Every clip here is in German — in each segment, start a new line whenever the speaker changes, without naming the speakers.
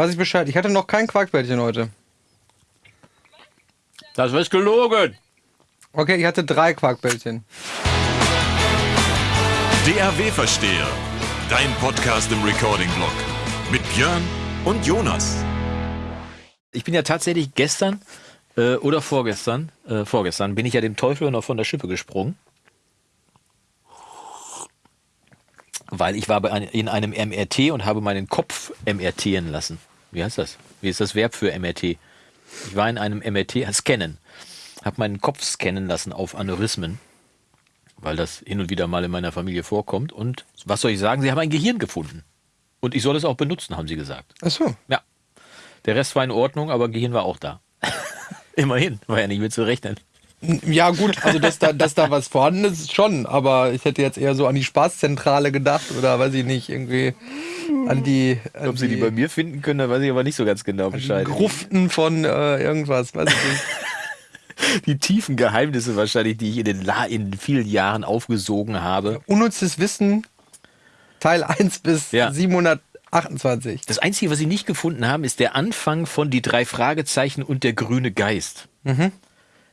Weiß ich Bescheid. Ich hatte noch kein Quarkbällchen heute.
Das ist gelogen.
Okay, ich hatte drei Quarkbällchen.
DAW-Versteher. Dein Podcast im Recording-Blog. Mit Björn und Jonas.
Ich bin ja tatsächlich gestern äh, oder vorgestern, äh, vorgestern, bin ich ja dem Teufel noch von der Schippe gesprungen. Weil ich war in einem MRT und habe meinen Kopf MRTen lassen. Wie heißt das? Wie ist das Verb für MRT? Ich war in einem MRT, scannen. Habe meinen Kopf scannen lassen auf Aneurysmen. Weil das hin und wieder mal in meiner Familie vorkommt. Und was soll ich sagen? Sie haben ein Gehirn gefunden. Und ich soll es auch benutzen, haben sie gesagt.
Ach so.
Ja. Der Rest war in Ordnung, aber Gehirn war auch da. Immerhin, war ja nicht mit zu rechnen.
Ja, gut, also dass da, dass da was vorhanden ist, schon, aber ich hätte jetzt eher so an die Spaßzentrale gedacht oder weiß ich nicht, irgendwie an die. An
Ob sie die bei mir finden können, da weiß ich aber nicht so ganz genau Bescheid.
Gruften von äh, irgendwas, weiß ich nicht.
Die tiefen Geheimnisse wahrscheinlich, die ich in den, La in vielen Jahren aufgesogen habe.
Unnützes Wissen, Teil 1 bis
Ja.
728.
Das Einzige, was sie nicht gefunden haben, ist der Anfang von die drei Fragezeichen und der grüne Geist.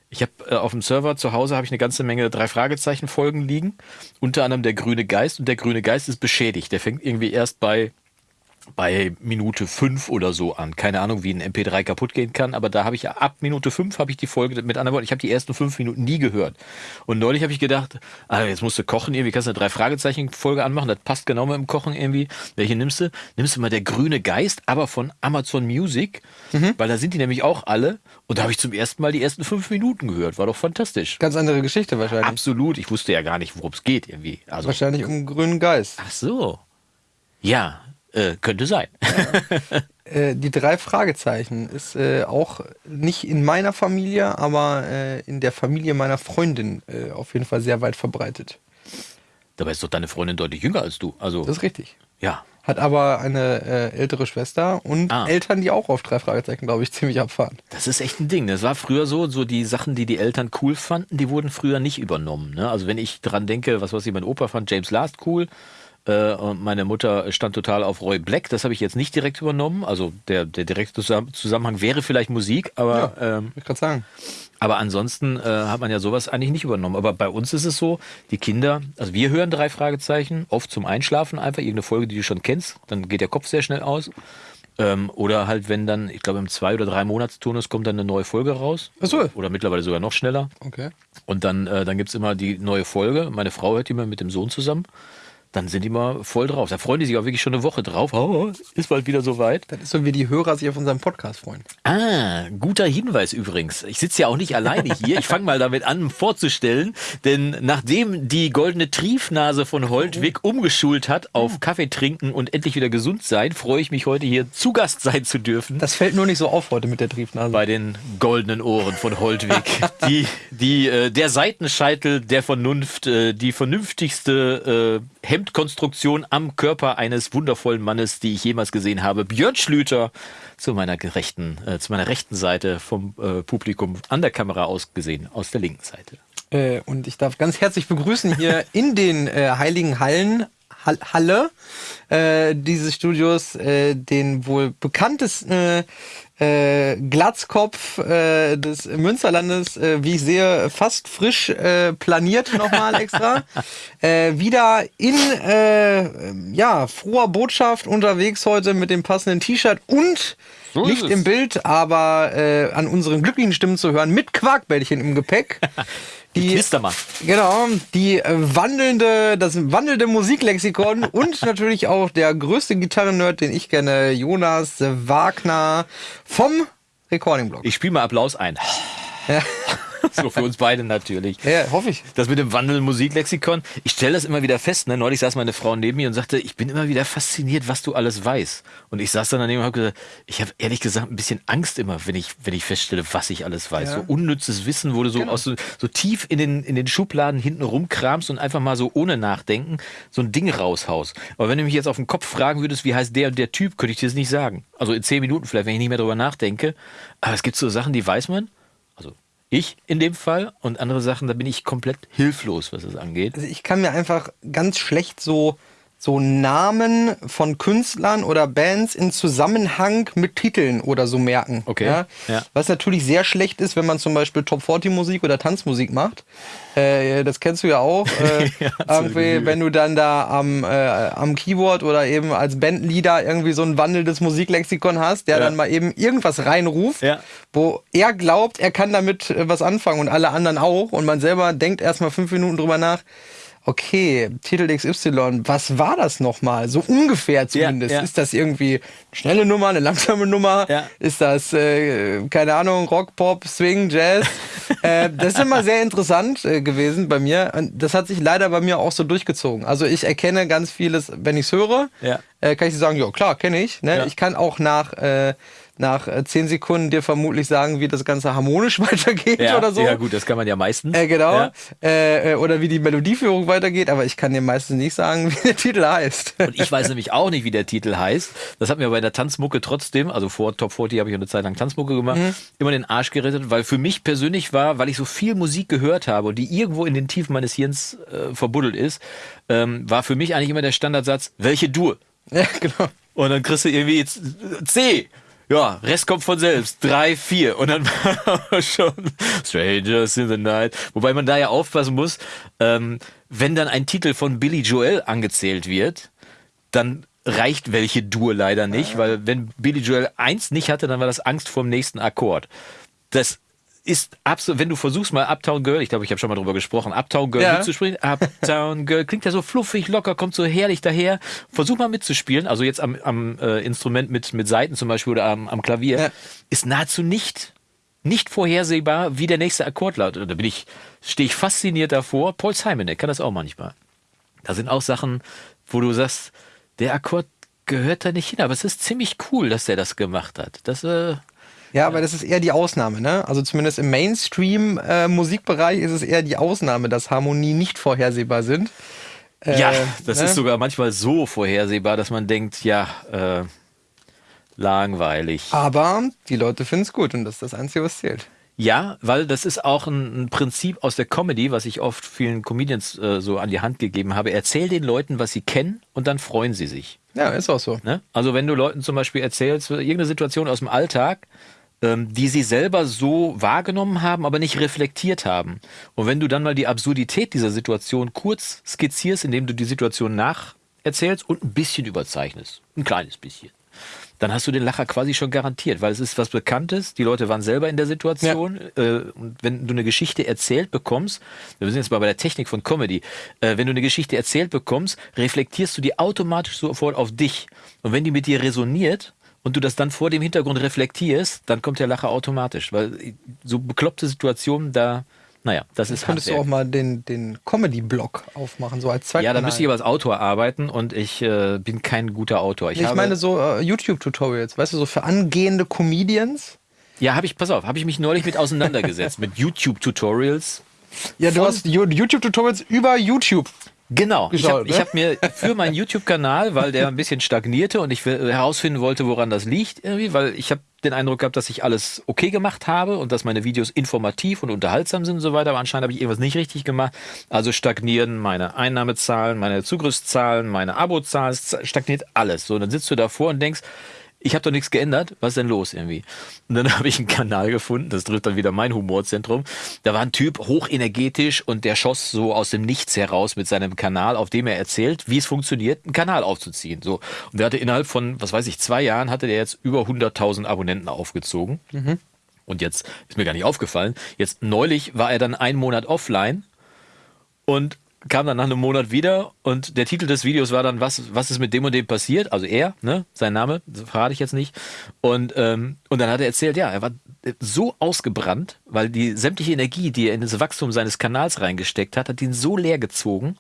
Ich habe äh, auf dem Server zu Hause habe ich eine ganze Menge drei Fragezeichen Folgen liegen, unter anderem der grüne Geist und der grüne Geist ist beschädigt. Der fängt irgendwie erst bei bei Minute 5 oder so an. Keine Ahnung, wie ein MP3 kaputt gehen kann, aber da habe ich ab Minute 5 habe ich die Folge, mit anderen Worten, ich habe die ersten fünf Minuten nie gehört. Und neulich habe ich gedacht, ah, jetzt musst du kochen irgendwie, kannst du eine drei Fragezeichen Folge anmachen, das passt genau mit dem Kochen irgendwie. Welche nimmst du? Nimmst du mal der grüne Geist, aber von Amazon Music, weil da sind die nämlich auch alle und da habe ich zum ersten Mal die ersten fünf Minuten gehört. War doch fantastisch.
Ganz andere Geschichte wahrscheinlich.
Absolut. Ich wusste ja gar nicht, worum es geht irgendwie. Also,
Wahrscheinlich um grünen Geist.
ach so. Ja, äh, könnte sein.
Äh, die drei Fragezeichen ist äh, auch nicht in meiner Familie, aber äh, in der Familie meiner Freundin äh, auf jeden Fall sehr weit verbreitet.
Dabei ist doch deine Freundin deutlich jünger als du. Also,
Das ist richtig.
ja.
Hat aber eine äh, ältere Schwester und
Ah.
Eltern, die auch auf drei Fragezeichen, glaube ich, ziemlich abfahren.
Das ist echt ein Ding. Das war früher so, so die Sachen, die die Eltern cool fanden, die wurden früher nicht übernommen. Ne? Also wenn ich dran denke, was weiß ich, mein Opa fand James Last cool äh, und meine Mutter stand total auf Roy Black. Das habe ich jetzt nicht direkt übernommen. Also der, der direkte Zusammen- Zusammenhang wäre vielleicht Musik, aber ähm,
Ich gerade sagen.
Aber ansonsten äh, hat man ja sowas eigentlich nicht übernommen. Aber bei uns ist es so, die Kinder, also wir hören drei Fragezeichen, oft zum Einschlafen einfach, irgendeine Folge, die du schon kennst, dann geht der Kopf sehr schnell aus. Ähm, oder halt, wenn dann, ich glaube, im zwei- oder drei Monatsturnus kommt dann eine neue Folge raus.
Ach so.
Oder mittlerweile sogar noch schneller.
Okay.
Und dann, äh, dann gibt's immer die neue Folge. Meine Frau hört die immer mit dem Sohn zusammen. Dann sind die mal voll drauf. Da freuen die sich auch wirklich schon eine Woche drauf. Oh, ist bald wieder soweit.
Das ist so, wie die Hörer sich auf unseren Podcast freuen.
Ah, guter Hinweis übrigens. Ich sitze ja auch nicht alleine hier. Ich fange mal damit an vorzustellen, denn nachdem die goldene Triefnase von Holtwig umgeschult hat auf Kaffee trinken und endlich wieder gesund sein, freue ich mich heute hier zu Gast sein zu dürfen.
Das fällt nur nicht so auf heute mit der Triefnase.
bei den goldenen Ohren von Holtwig. Die, die, äh, der Seitenscheitel der Vernunft, äh, die vernünftigste äh, Hemdkonstruktion am Körper eines wundervollen Mannes, die ich jemals gesehen habe. Björn Schlüter zu meiner gerechten, äh, zu meiner rechten Seite vom äh, Publikum an der Kamera aus gesehen, aus der linken Seite.
Äh, und ich darf ganz herzlich begrüßen hier in den äh, Heiligen Hallen, Hall, Halle äh, dieses Studios, äh, den wohl bekanntesten äh, äh, Glatzkopf äh, des Münsterlandes, äh, wie ich sehe, fast frisch äh, planiert nochmal extra. äh, wieder in äh, ja, froher Botschaft unterwegs heute mit dem passenden T-Shirt und
So
nicht im Bild, aber äh, an unseren glücklichen Stimmen zu hören, mit Quarkbällchen im Gepäck. Die,
Knistermann.
genau, die äh, wandelnde, das wandelnde Musiklexikon und natürlich auch der größte Gitarrennerd, den ich kenne, Jonas Wagner vom Recording-Blog.
Ich spiele mal Applaus ein.
Ja.
So für uns beide natürlich.
Ja, hoffe ich.
Das mit dem Wandel Musiklexikon, ich stelle das immer wieder fest. Ne? Neulich saß meine Frau neben mir und sagte, ich bin immer wieder fasziniert, was du alles weißt. Und ich saß dann daneben und habe gesagt, ich habe ehrlich gesagt ein bisschen Angst immer, wenn ich, wenn ich feststelle, was ich alles weiß.
Ja.
So unnützes Wissen, wo du so,
Genau.
aus so, so tief in den, in den Schubladen hinten rumkramst und einfach mal so ohne Nachdenken so ein Ding raushaust. Aber wenn du mich jetzt auf den Kopf fragen würdest, wie heißt der und der Typ, könnte ich dir das nicht sagen. Also in zehn Minuten vielleicht, wenn ich nicht mehr drüber nachdenke. Aber es gibt so Sachen, die weiß man. Ich in dem Fall und andere Sachen, da bin ich komplett hilflos, was das angeht.
Also ich kann mir einfach ganz schlecht so so Namen von Künstlern oder Bands in Zusammenhang mit Titeln oder so merken.
Okay,
Ja?
ja.
Was natürlich sehr schlecht ist, wenn man zum Beispiel Top 40 Musik oder Tanzmusik macht. Äh, das kennst du ja auch. Äh,
Ja,
irgendwie, wenn du dann da am, äh, am Keyboard oder eben als Bandleader irgendwie so ein wandelndes Musiklexikon hast, der dann mal eben irgendwas reinruft, wo er glaubt, er kann damit äh, was anfangen und alle anderen auch. Und man selber denkt erstmal fünf Minuten drüber nach. Okay, Titel XY, was war das nochmal? So ungefähr zumindest.
ja.
Ist das irgendwie eine schnelle Nummer, eine langsame Nummer?
Ja.
Ist das, äh, keine Ahnung, Rock, Pop, Swing, Jazz? äh, das ist immer sehr interessant äh, gewesen bei mir. Und das hat sich leider bei mir auch so durchgezogen. Also ich erkenne ganz vieles, wenn ich es höre,
Ja.
äh, kann ich sagen, ja klar, kenne ich. Ne?
Ja.
Ich kann auch nach, äh, nach äh, zehn Sekunden dir vermutlich sagen, wie das Ganze harmonisch weitergeht
Ja,
oder so.
ja gut, das kann man ja meistens.
Äh, genau.
Ja.
Äh, äh, oder wie die Melodieführung weitergeht, aber ich kann dir meistens nicht sagen, wie der Titel heißt.
Und ich weiß nämlich auch nicht, wie der Titel heißt. Das hat mir bei der Tanzmucke trotzdem, also vor Top 40 habe ich eine Zeit lang Tanzmucke gemacht,
Mhm.
immer den Arsch gerettet, weil für mich persönlich war, weil ich so viel Musik gehört habe und die irgendwo in den Tiefen meines Hirns äh, verbuddelt ist, ähm, war für mich eigentlich immer der Standardsatz, welche Dur?
ja, genau.
Und dann kriegst du irgendwie jetzt C. Ja, Rest kommt von selbst. Drei, vier. Und dann war schon Strangers in the Night. Wobei man da ja aufpassen muss, ähm, wenn dann ein Titel von Billy Joel angezählt wird, dann reicht welche Dur leider nicht, weil wenn Billy Joel eins nicht hatte, dann war das Angst vor dem nächsten Akkord. Das ist absolut, wenn du versuchst mal Uptown Girl, ich glaube, ich habe schon mal drüber gesprochen, Uptown Girl
Ja.
mitzusprechen, Uptown Girl klingt ja so fluffig, locker, kommt so herrlich daher. Versuch mal mitzuspielen, also jetzt am, am äh, Instrument mit, mit Saiten zum Beispiel oder am, am Klavier,
Ja.
ist nahezu nicht, nicht vorhersehbar, wie der nächste Akkord lautet. Da bin ich, stehe ich fasziniert davor. Paul Simon, der kann das auch manchmal. Da sind auch Sachen, wo du sagst, der Akkord gehört da nicht hin, aber es ist ziemlich cool, dass der das gemacht hat. Das, äh,
Ja, aber das ist eher die Ausnahme, ne? Also zumindest im Mainstream-Musikbereich ist es eher die Ausnahme, dass Harmonien nicht vorhersehbar sind. Äh,
ja, das
ne?
ist sogar manchmal so vorhersehbar, dass man denkt, ja, äh, langweilig.
Aber die Leute finden es gut und das ist das Einzige, was zählt.
Ja, weil das ist auch ein, ein Prinzip aus der Comedy, was ich oft vielen Comedians äh, so an die Hand gegeben habe. Erzähl den Leuten, was sie kennen und dann freuen sie sich.
Ja, ist auch so.
Ne? Also wenn du Leuten zum Beispiel erzählst, irgendeine Situation aus dem Alltag, die sie selber so wahrgenommen haben, aber nicht reflektiert haben. Und wenn du dann mal die Absurdität dieser Situation kurz skizzierst, indem du die Situation nacherzählst und ein bisschen überzeichnest, ein kleines bisschen, dann hast du den Lacher quasi schon garantiert, weil es ist was Bekanntes. Die Leute waren selber in der Situation. Äh, und wenn du eine Geschichte erzählt bekommst, wir sind jetzt mal bei der Technik von Comedy, äh, wenn du eine Geschichte erzählt bekommst, reflektierst du die automatisch sofort auf dich. Und wenn die mit dir resoniert und du das dann vor dem Hintergrund reflektierst, dann kommt der Lacher automatisch. Weil so bekloppte Situationen, da, naja, das ist
Könntest du auch mal den, den Comedy-Blog aufmachen, so als
Ja,
Zweitkanal.
da müsste ich aber als Autor arbeiten und ich äh, bin kein guter Autor. Ich,
Ich meine so äh, YouTube-Tutorials, weißt du, so für angehende Comedians.
Ja, habe ich, pass auf, habe ich mich neulich mit auseinandergesetzt, mit YouTube-Tutorials.
Ja, du hast YouTube-Tutorials über YouTube.
Genau. Ich habe
Geschaut, ne?
hab mir für meinen YouTube-Kanal, weil der ein bisschen stagnierte und ich will- herausfinden wollte, woran das liegt, irgendwie, weil ich habe den Eindruck gehabt, dass ich alles okay gemacht habe und dass meine Videos informativ und unterhaltsam sind und so weiter, aber anscheinend habe ich irgendwas nicht richtig gemacht. Also stagnieren meine Einnahmezahlen, meine Zugriffszahlen, meine Abozahlen, stagniert alles. So, dann sitzt du davor und denkst, ich habe doch nichts geändert, was ist denn los irgendwie? Und dann habe ich einen Kanal gefunden, das trifft dann wieder mein Humorzentrum. Da war ein Typ hochenergetisch und der schoss so aus dem Nichts heraus mit seinem Kanal, auf dem er erzählt, wie es funktioniert, einen Kanal aufzuziehen. So. Und der hatte innerhalb von, was weiß ich, zwei Jahren hatte der jetzt über 100.000 Abonnenten aufgezogen. Und jetzt ist mir gar nicht aufgefallen. Jetzt neulich war er dann einen Monat offline und kam dann nach einem Monat wieder und der Titel des Videos war dann, was, was ist mit dem und dem passiert? Also er, ne, sein Name, verrate ich jetzt nicht. Und, ähm, und dann hat er erzählt, ja, er war so ausgebrannt, weil die sämtliche Energie, die er in das Wachstum seines Kanals reingesteckt hat, hat ihn so leer gezogen.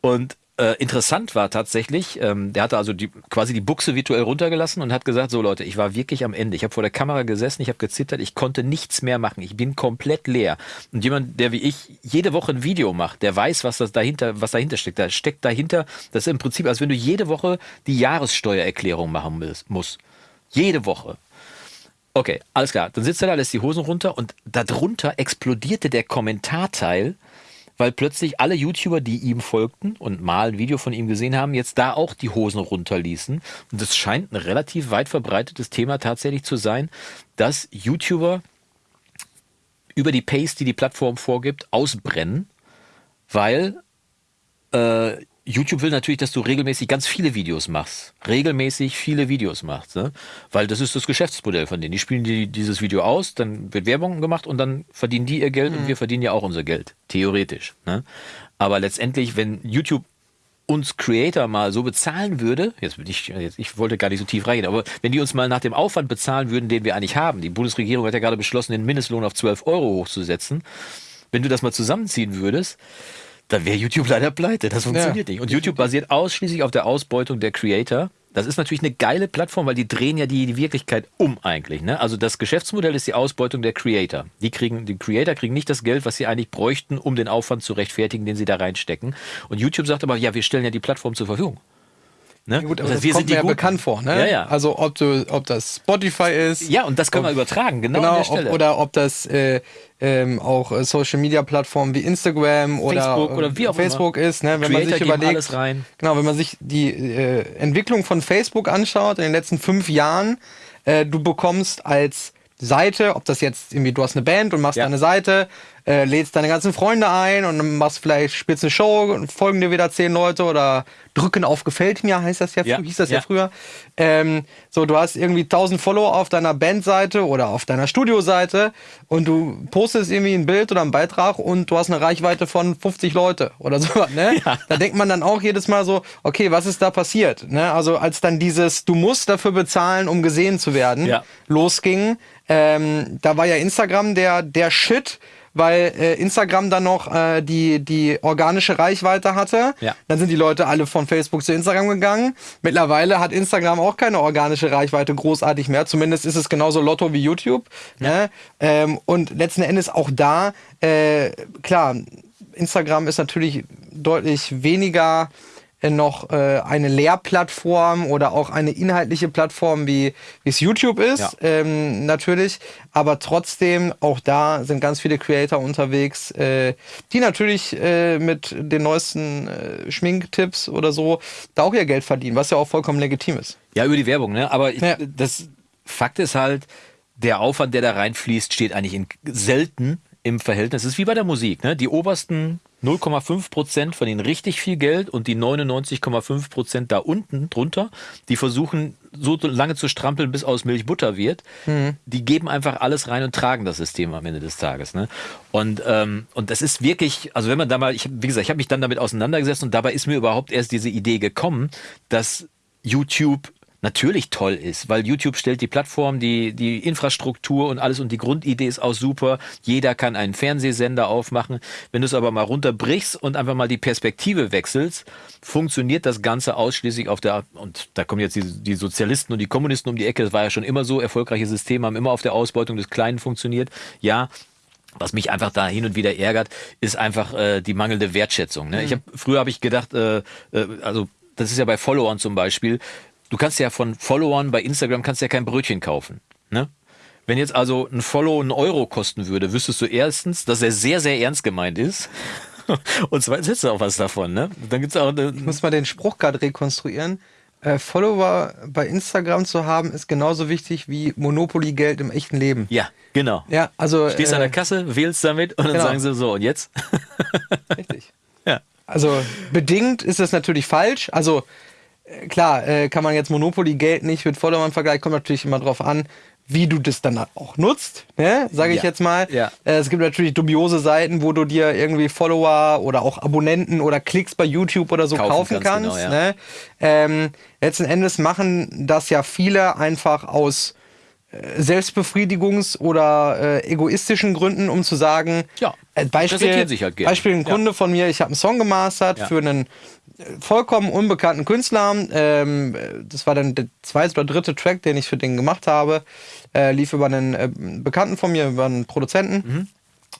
Und äh, interessant war tatsächlich, ähm, der hatte also die, quasi die Buchse virtuell runtergelassen und hat gesagt, so Leute, ich war wirklich am Ende. Ich habe vor der Kamera gesessen, ich habe gezittert, ich konnte nichts mehr machen. Ich bin komplett leer. Und jemand, der wie ich jede Woche ein Video macht, der weiß, was das dahinter, was dahinter steckt. Da steckt dahinter, das ist im Prinzip, als wenn du jede Woche die Jahressteuererklärung machen muss- musst. Jede Woche. Okay, alles klar. Dann sitzt er da, lässt die Hosen runter und darunter explodierte der Kommentarteil weil plötzlich alle YouTuber, die ihm folgten und mal ein Video von ihm gesehen haben, jetzt da auch die Hosen runterließen. Und das scheint ein relativ weit verbreitetes Thema tatsächlich zu sein, dass YouTuber über die Pace, die die Plattform vorgibt, ausbrennen, weil äh, YouTube will natürlich, dass du regelmäßig ganz viele Videos machst. Regelmäßig viele Videos machst. Ne? Weil das ist das Geschäftsmodell von denen. Die spielen die, dieses Video aus, dann wird Werbung gemacht und dann verdienen die ihr Geld mhm. und wir verdienen ja auch unser Geld. Theoretisch. Ne? Aber letztendlich, wenn YouTube uns Creator mal so bezahlen würde, jetzt, ich, jetzt, ich wollte gar nicht so tief reingehen, aber wenn die uns mal nach dem Aufwand bezahlen würden, den wir eigentlich haben, die Bundesregierung hat ja gerade beschlossen, den Mindestlohn auf 12 Euro hochzusetzen, wenn du das mal zusammenziehen würdest, dann wäre YouTube leider pleite. Das funktioniert ja. nicht. Und YouTube basiert ausschließlich auf der Ausbeutung der Creator. Das ist natürlich eine geile Plattform, weil die drehen ja die, die Wirklichkeit um eigentlich. Ne? Also das Geschäftsmodell ist die Ausbeutung der Creator. Die kriegen, die Creator kriegen nicht das Geld, was sie eigentlich bräuchten, um den Aufwand zu rechtfertigen, den sie da reinstecken. Und YouTube sagt aber, ja, wir stellen ja die Plattform zur Verfügung.
Ne? Ja, gut, aber das, heißt, das kommt mir ja bekannt vor. Ne?
Ja, ja.
Also ob, du, ob das Spotify ist.
Ja, und das können ob, wir übertragen, genau, genau
an der Stelle. Ob, oder ob das äh, ähm, auch äh, Social Media Plattformen wie Instagram oder
Facebook, oder wie auch
Facebook immer. ist, ne? wenn Creator man sich überlegt, genau, wenn man sich die äh, Entwicklung von Facebook anschaut in den letzten fünf Jahren, äh, du bekommst als Seite, ob das jetzt irgendwie, du hast eine Band und machst ja. eine Seite, äh, lädst deine ganzen Freunde ein und machst vielleicht, spielst eine Show und folgen dir wieder zehn Leute oder drücken auf gefällt mir, heißt das ja, ja. hieß das ja, ja früher. Ähm, so, du hast irgendwie 1000 Follower auf deiner Bandseite oder auf deiner Studioseite und du postest irgendwie ein Bild oder einen Beitrag und du hast eine Reichweite von 50 Leute oder so, ne? Ja. Da denkt man dann auch jedes Mal so, okay, was ist da passiert? Ne? Also als dann dieses, du musst dafür bezahlen, um gesehen zu werden, losging, ähm, da war ja Instagram der, der Shit, weil äh, Instagram dann noch äh, die, die organische Reichweite hatte. Ja. Dann sind die Leute alle von Facebook zu Instagram gegangen. Mittlerweile hat Instagram auch keine organische Reichweite großartig mehr. Zumindest ist es genauso Lotto wie YouTube. Ja. Ne? Ähm, und letzten Endes auch da, äh, klar, Instagram ist natürlich deutlich weniger noch äh, eine Lehrplattform oder auch eine inhaltliche Plattform, wie es YouTube ist, ja. ähm, natürlich. Aber trotzdem, auch da sind ganz viele Creator unterwegs, äh, die natürlich äh, mit den neuesten äh, Schminktipps oder so da auch ihr Geld verdienen, was ja auch vollkommen legitim ist.
Ja, über die Werbung, ne? Aber ich, ja. das Fakt ist halt, der Aufwand, der da reinfließt, steht eigentlich in selten im Verhältnis. Es ist wie bei der Musik, ne? Die obersten 0,5 Prozent verdienen richtig viel Geld und die 99,5 Prozent da unten drunter, die versuchen so lange zu strampeln, bis aus Milch Butter wird. Mhm. Die geben einfach alles rein und tragen das System am Ende des Tages. Ne? Und, ähm, und das ist wirklich, also wenn man da mal, ich, wie gesagt, ich habe mich dann damit auseinandergesetzt und dabei ist mir überhaupt erst diese Idee gekommen, dass YouTube natürlich toll ist, weil YouTube stellt die Plattform, die, die Infrastruktur und alles und die Grundidee ist auch super. Jeder kann einen Fernsehsender aufmachen. Wenn du es aber mal runterbrichst und einfach mal die Perspektive wechselst, funktioniert das Ganze ausschließlich auf der, und da kommen jetzt die, die Sozialisten und die Kommunisten um die Ecke, das war ja schon immer so, erfolgreiche Systeme haben immer auf der Ausbeutung des Kleinen funktioniert. Ja, was mich einfach da hin und wieder ärgert, ist einfach äh, die mangelnde Wertschätzung. Ne? Mhm. Ich hab, früher habe ich gedacht, äh, äh, also das ist ja bei Followern zum Beispiel, du kannst ja von Followern bei Instagram kannst ja kein Brötchen kaufen. Ne? Wenn jetzt also ein Follow einen Euro kosten würde, wüsstest du erstens, dass er sehr, sehr ernst gemeint ist. Und zweitens hättest du auch was davon, ne?
Dann gibt's auch ich muss mal den Spruch gerade rekonstruieren. Äh, Follower bei Instagram zu haben, ist genauso wichtig wie Monopoly-Geld im echten Leben.
Ja, genau.
Ja, also.
Stehst äh, an der Kasse, wählst damit und dann genau. sagen sie so, und jetzt?
Richtig. Ja. Also bedingt ist das natürlich falsch. Also klar, äh, kann man jetzt Monopoly-Geld nicht mit Followern vergleichen, kommt natürlich immer drauf an, wie du das dann auch nutzt, ne? sage ich ja. jetzt mal. Ja. Äh, es gibt natürlich dubiose Seiten, wo du dir irgendwie Follower oder auch Abonnenten oder Klicks bei YouTube oder so kaufen, kaufen kannst. Genau, ja. ne? ähm, letzten Endes machen das ja viele einfach aus äh, Selbstbefriedigungs- oder äh, egoistischen Gründen, um zu sagen,
ja,
äh, Beispiel, sich halt Beispiel ein Kunde von mir, ich habe einen Song gemastert für einen vollkommen unbekannten Künstler. Ähm, das war dann der zweite oder dritte Track, den ich für den gemacht habe. Äh, lief über einen äh, Bekannten von mir, über einen Produzenten. Mhm.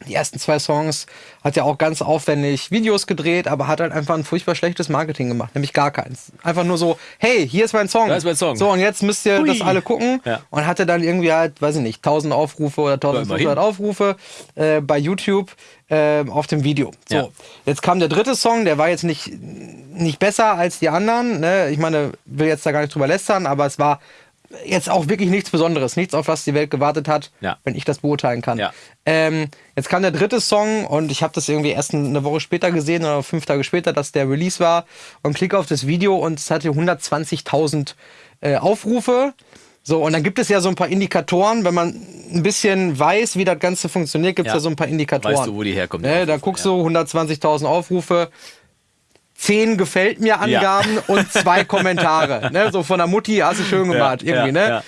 Die ersten zwei Songs hat ja auch ganz aufwendig Videos gedreht, aber hat halt einfach ein furchtbar schlechtes Marketing gemacht, nämlich gar keins. Einfach nur so, hey, hier ist mein Song.
Da ist mein Song.
So, und jetzt müsst ihr
Hui.
das alle gucken.
Ja.
Und hatte dann irgendwie halt, weiß ich nicht, 1000 Aufrufe oder 1500
immerhin.
Aufrufe äh, bei YouTube äh, auf dem Video. So,
Ja.
jetzt kam der dritte Song, der war jetzt nicht, nicht besser als die anderen. Ne? Ich meine, will jetzt da gar nicht drüber lästern, aber es war jetzt auch wirklich nichts Besonderes, nichts, auf was die Welt gewartet hat,
Ja.
wenn ich das beurteilen kann.
Ja.
Ähm, jetzt kam der dritte Song und ich habe das irgendwie erst eine Woche später gesehen oder fünf Tage später, dass der Release war und klicke auf das Video und es hatte 120.000 äh, Aufrufe. So, und dann gibt es ja so ein paar Indikatoren, wenn man ein bisschen weiß, wie das Ganze funktioniert, gibt es ja.
Ja.
so ein paar Indikatoren.
Weißt du, wo die herkommen, die
Ne, da guckst
ja.
du 120.000 Aufrufe, 10 gefällt mir Angaben und zwei Kommentare. Ne, so von der Mutti, hast du schön gemacht,
Ja,
irgendwie,
ja,
ne?
ja.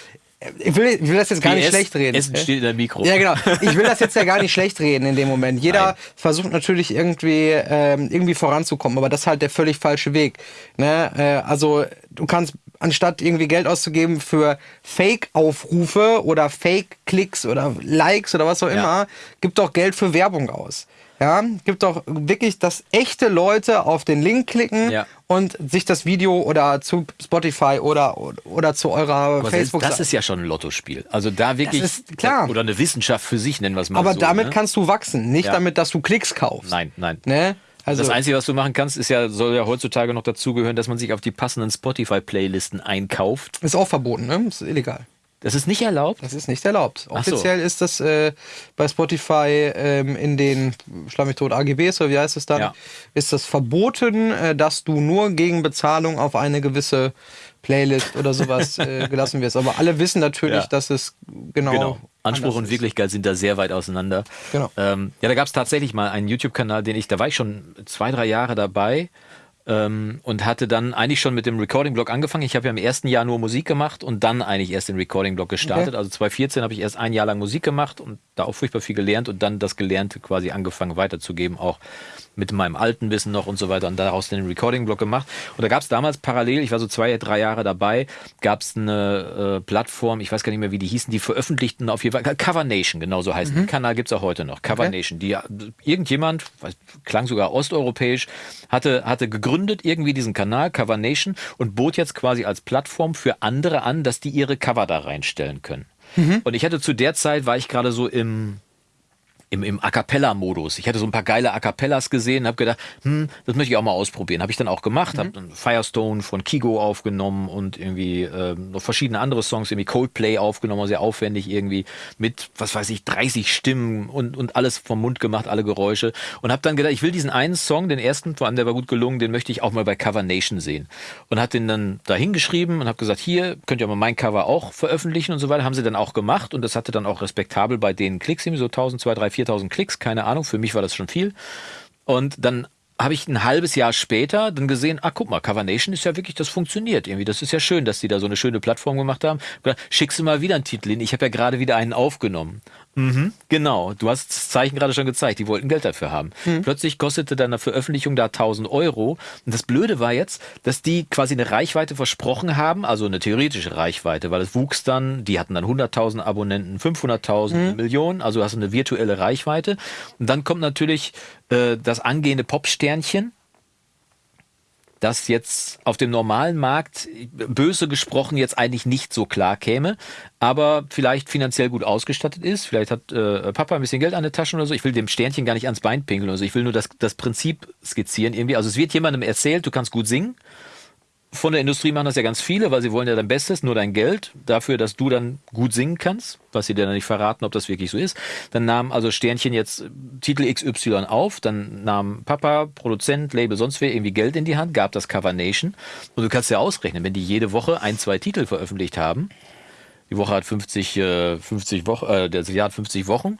Ich will, ich will das jetzt gar nicht
PS,
schlecht reden.
Essen steht in der Mikro.
Ja, genau. Ich will das jetzt ja gar nicht schlecht reden in dem Moment. Jeder
Nein.
versucht natürlich irgendwie, ähm, irgendwie voranzukommen, aber das ist halt der völlig falsche Weg. Ne? Äh, also du kannst anstatt irgendwie Geld auszugeben für Fake-Aufrufe oder Fake-Klicks oder Likes oder was auch immer, gib doch Geld für Werbung aus. Ja, gibt doch wirklich, dass echte Leute auf den Link klicken
Ja.
und sich das Video oder zu Spotify oder, oder zu eurer
Aber
Facebook
das ist ja schon ein Lottospiel. Also da wirklich.
ist klar.
Oder eine Wissenschaft für sich, nennen wir es mal
aber
so.
damit
ne?
kannst du wachsen, nicht
Ja.
damit, dass du Klicks kaufst.
Nein, nein.
Ne? Also,
das Einzige, was du machen kannst, ist ja, soll ja heutzutage noch dazugehören, dass man sich auf die passenden Spotify-Playlisten einkauft.
ist auch verboten, ne? Ist illegal.
Das ist nicht erlaubt.
Das ist nicht erlaubt.
Ach so.
Offiziell ist das äh, bei Spotify ähm, in den Schlag mich tot AGBs oder wie heißt es dann,
Ja.
ist das verboten, äh, dass du nur gegen Bezahlung auf eine gewisse Playlist oder sowas äh, gelassen wirst. Aber alle wissen natürlich,
Ja.
dass es genau,
Genau. Anspruch und. Wirklichkeit sind da sehr weit auseinander.
Genau.
Ähm, ja, da gab es tatsächlich mal einen YouTube-Kanal, den ich, da war ich schon zwei, drei Jahre dabei ähm, und hatte dann eigentlich schon mit dem Recording-Blog angefangen. Ich habe ja im ersten Jahr nur Musik gemacht und dann eigentlich erst den Recording-Blog gestartet.
Okay.
Also 2014 habe ich erst ein Jahr lang Musik gemacht und da auch furchtbar viel gelernt und dann das Gelernte quasi angefangen weiterzugeben, auch mit meinem alten Wissen noch und so weiter und daraus den Recording-Blog gemacht. Und da gab es damals parallel, ich war so zwei, drei Jahre dabei, gab es eine äh, Plattform, ich weiß gar nicht mehr, wie die hießen, die veröffentlichten auf jeden Fall, Cover Nation, genau so heißt der Kanal, gibt's auch heute noch, Cover
Okay.
Nation, die irgendjemand, weiß, klang sogar osteuropäisch, hatte, hatte gegründet irgendwie diesen Kanal, Cover Nation, und bot jetzt quasi als Plattform für andere an, dass die ihre Cover da reinstellen können. Und ich hatte zu der Zeit, war ich gerade so im, im, im A Cappella-Modus. Ich hatte so ein paar geile A Cappellas gesehen, habe gedacht, hm, das möchte ich auch mal ausprobieren. Habe ich dann auch gemacht, habe dann Firestone von Kigo aufgenommen und irgendwie ähm, noch verschiedene andere Songs, irgendwie Coldplay aufgenommen, sehr aufwendig irgendwie mit, was weiß ich, 30 Stimmen und, und alles vom Mund gemacht, alle Geräusche. Und habe dann gedacht, ich will diesen einen Song, den ersten, vor allem der war gut gelungen, den möchte ich auch mal bei Cover Nation sehen. Und hat den dann da hingeschrieben und habe gesagt, hier könnt ihr mal mein Cover auch veröffentlichen und so weiter. Haben sie dann auch gemacht und das hatte dann auch respektabel bei den Klicks, irgendwie so 1000, 2, 3, 4000 Klicks, keine Ahnung, für mich war das schon viel. Und dann habe ich ein halbes Jahr später dann gesehen, ah, guck mal, Cover Nation ist ja wirklich, das funktioniert irgendwie. Das ist ja schön, dass die da so eine schöne Plattform gemacht haben. Schickst du mal wieder einen Titel hin. Ich habe ja gerade wieder einen aufgenommen. Mhm, genau. Du hast das Zeichen gerade schon gezeigt. Die wollten Geld dafür haben. Plötzlich kostete dann eine Veröffentlichung da 1000 Euro. Und das Blöde war jetzt, dass die quasi eine Reichweite versprochen haben, also eine theoretische Reichweite, weil es wuchs dann, die hatten dann 100.000 Abonnenten, 500.000, eine Million, also hast du eine virtuelle Reichweite. Und dann kommt natürlich äh, das angehende Popsternchen, das jetzt auf dem normalen Markt, böse gesprochen, jetzt eigentlich nicht so klar käme, aber vielleicht finanziell gut ausgestattet ist. Vielleicht hat äh, Papa ein bisschen Geld an der Tasche oder so. Ich will dem Sternchen gar nicht ans Bein pinkeln oder so. Ich will nur das, das Prinzip skizzieren irgendwie. Also es wird jemandem erzählt, du kannst gut singen. Von der Industrie machen das ja ganz viele, weil sie wollen ja dein Bestes, nur dein Geld dafür, dass du dann gut singen kannst, was sie dir dann nicht verraten, ob das wirklich so ist. Dann nahm also Sternchen jetzt äh, Titel XY auf, dann nahm Papa, Produzent, Label, sonst wer irgendwie Geld in die Hand, gab das Cover Nation. Und du kannst ja ausrechnen, wenn die jede Woche ein, zwei Titel veröffentlicht haben, die Woche hat 50, äh, 50 Wochen, äh, das Jahr hat 50 Wochen.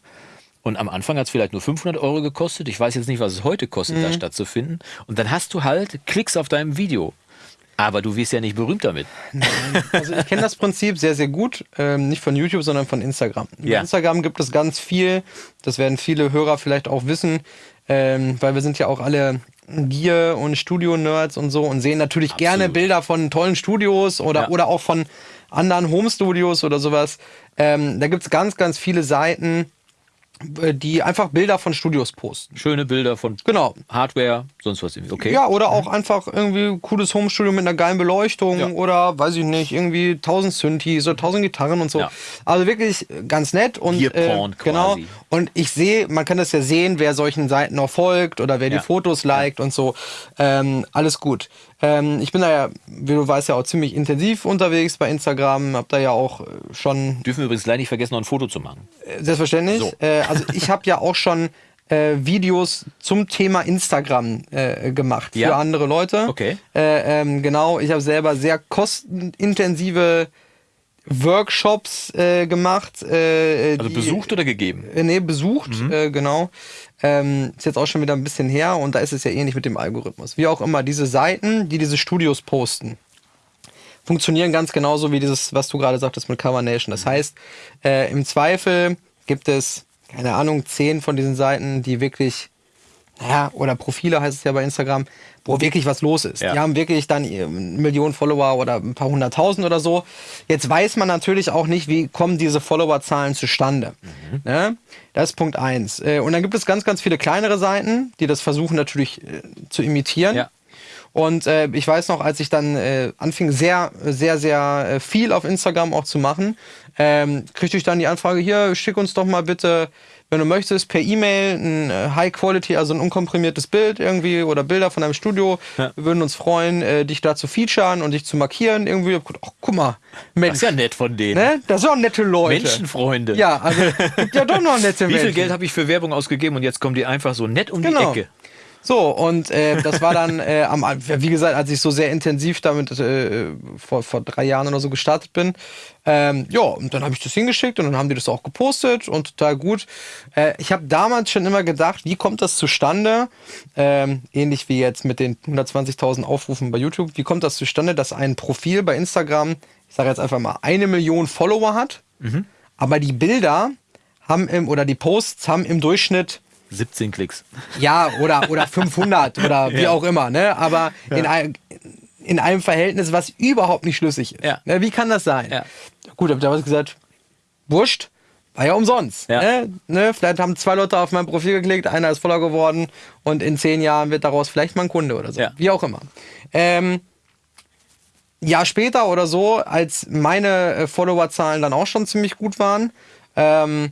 Und am Anfang hat es vielleicht nur 500 Euro gekostet. Ich weiß jetzt nicht, was es heute kostet, da stattzufinden. Und dann hast du halt Klicks auf deinem Video. Aber du wirst ja nicht berühmt damit.
Also ich kenne das Prinzip sehr, sehr gut. Ähm, nicht von YouTube, sondern von Instagram. Bei
Ja.
Instagram gibt es ganz viel. Das werden viele Hörer vielleicht auch wissen, ähm, weil wir sind ja auch alle Gier- und Studio-Nerds und so und sehen natürlich gerne Bilder von tollen Studios oder,
Ja.
oder auch von anderen Home-Studios oder sowas. Ähm, da gibt es ganz, ganz viele Seiten, die einfach Bilder von Studios posten.
Schöne Bilder von
Genau.
Hardware, sonst was irgendwie. Okay.
Ja, oder auch einfach irgendwie cooles Homestudio mit einer geilen Beleuchtung
Ja.
oder weiß ich nicht, irgendwie 1000 Synthes oder 1000 Gitarren und so.
Ja.
Also wirklich ganz nett und äh,
Gearporn
genau.
quasi.
Und ich sehe, man kann das ja sehen, wer solchen Seiten noch folgt oder wer
Ja.
die Fotos liked und so. Ähm, alles gut. Ähm, ich bin da ja, wie du weißt, ja auch ziemlich intensiv unterwegs bei Instagram, hab da ja auch äh, schon
Dürfen wir übrigens gleich nicht vergessen, noch ein Foto zu machen.
Selbstverständlich.
So.
Äh, also ich habe ja auch schon äh, Videos zum Thema Instagram äh, gemacht für
Ja?
andere Leute.
Okay.
Äh, ähm, genau, ich habe selber sehr kostenintensive Workshops äh, gemacht. Äh,
Also
die-
besucht oder gegeben?
Äh, nee, besucht,
Mhm.
äh, genau. Ähm, ist jetzt auch schon wieder ein bisschen her und da ist es ja ähnlich mit dem Algorithmus. Wie auch immer, diese Seiten, die diese Studios posten, funktionieren ganz genauso wie dieses, was du gerade sagtest mit Cover Nation. Das heißt, äh, im Zweifel gibt es, keine Ahnung, zehn von diesen Seiten, die wirklich, naja, oder Profile heißt es ja bei Instagram, wo wirklich was los ist.
Ja.
Die haben wirklich dann eine Million Follower oder ein paar hunderttausend oder so. Jetzt weiß man natürlich auch nicht, wie kommen diese Followerzahlen zustande. Ne? Das ist Punkt eins. Äh, Und dann gibt es ganz, ganz viele kleinere Seiten, die das versuchen natürlich äh, zu imitieren.
Ja.
Und äh, ich weiß noch, als ich dann äh, anfing, sehr, sehr, sehr äh, viel auf Instagram auch zu machen, ähm, kriegte ich dann die Anfrage, hier, schick uns doch mal bitte, wenn du möchtest, per E-Mail ein äh, High Quality, also ein unkomprimiertes Bild irgendwie oder Bilder von deinem Studio.
Ja.
Wir würden uns freuen, äh, dich da zu featuren und dich zu markieren irgendwie. Gedacht, Ach, guck mal,
Das
Mensch,
ist ja nett von denen.
ne? Das sind auch nette Leute.
Menschenfreunde.
Ja, also gibt ja doch noch nette
Wie
Menschen.
viel Geld habe ich für Werbung ausgegeben und jetzt kommen die einfach so nett um
Genau.
die Ecke.
So, und äh, das war dann, äh, am, wie gesagt, als ich so sehr intensiv damit äh, vor, vor drei Jahren oder so gestartet bin. Ähm, ja, und dann habe ich das hingeschickt und dann haben die das auch gepostet und total gut. Äh, ich habe damals schon immer gedacht, wie kommt das zustande? Ähm, ähnlich wie jetzt mit den 120.000 Aufrufen bei YouTube. Wie kommt das zustande, dass ein Profil bei Instagram, ich sage jetzt einfach mal, eine Million Follower hat, aber die Bilder haben im, oder die Posts haben im Durchschnitt
17 Klicks.
ja, oder, oder 500 oder wie
Ja.
auch immer, ne? Aber in, ein, in einem Verhältnis, was überhaupt nicht schlüssig ist.
Ja.
Ne? Wie kann das sein?
Ja.
Gut, hab ich damals gesagt, wurscht, war ja umsonst.
Ja.
Ne? Ne? Vielleicht haben zwei Leute auf mein Profil geklickt, einer ist voller geworden und in zehn Jahren wird daraus vielleicht mal ein Kunde oder so.
Ja.
Wie auch immer. Ähm, Jahr später oder so, als meine äh, Followerzahlen dann auch schon ziemlich gut waren, ähm,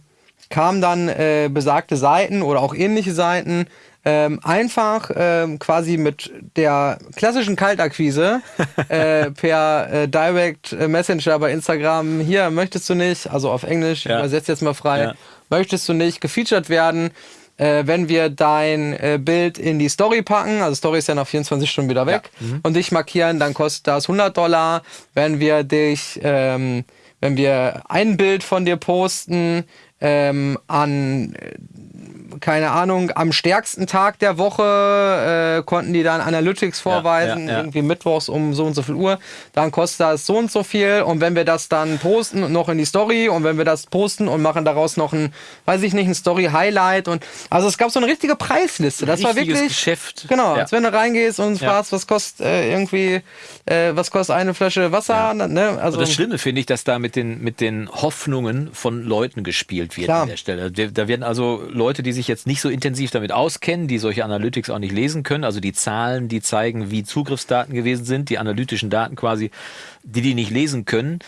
kamen dann äh, besagte Seiten oder auch ähnliche Seiten ähm, einfach ähm, quasi mit der klassischen Kaltakquise äh, per äh, Direct Messenger bei Instagram, hier möchtest du nicht, also auf Englisch,
Ja.
ich übersetze jetzt mal frei,
Ja.
möchtest du nicht gefeatured werden, äh, wenn wir dein äh, Bild in die Story packen, also Story ist ja nach 24 Stunden wieder weg, und dich markieren, dann kostet das 100 Dollar. Wenn wir dich, ähm, wenn wir ein Bild von dir posten ähm, an äh, keine Ahnung, am stärksten Tag der Woche äh, konnten die dann Analytics vorweisen,
ja, ja.
irgendwie mittwochs um so und so viel Uhr, dann kostet das so und so viel und wenn wir das dann posten und noch in die Story und wenn wir das posten und machen daraus noch ein, weiß ich nicht, ein Story-Highlight und also es gab so eine richtige Preisliste. Das war
Richtiges
wirklich
Geschäft.
Genau,
Ja.
als wenn du reingehst und
Ja.
fragst, was kostet äh, irgendwie, äh, was kostet eine Flasche Wasser, ne? Also
Und das Schlimme finde ich, dass da mit den, mit den Hoffnungen von Leuten gespielt wird
Klar.
an der Stelle. Da werden also Leute, die sich jetzt nicht so intensiv damit auskennen, die solche Analytics auch nicht lesen können, also die Zahlen, die zeigen, wie Zugriffsdaten gewesen sind, die analytischen Daten quasi, die die nicht lesen können.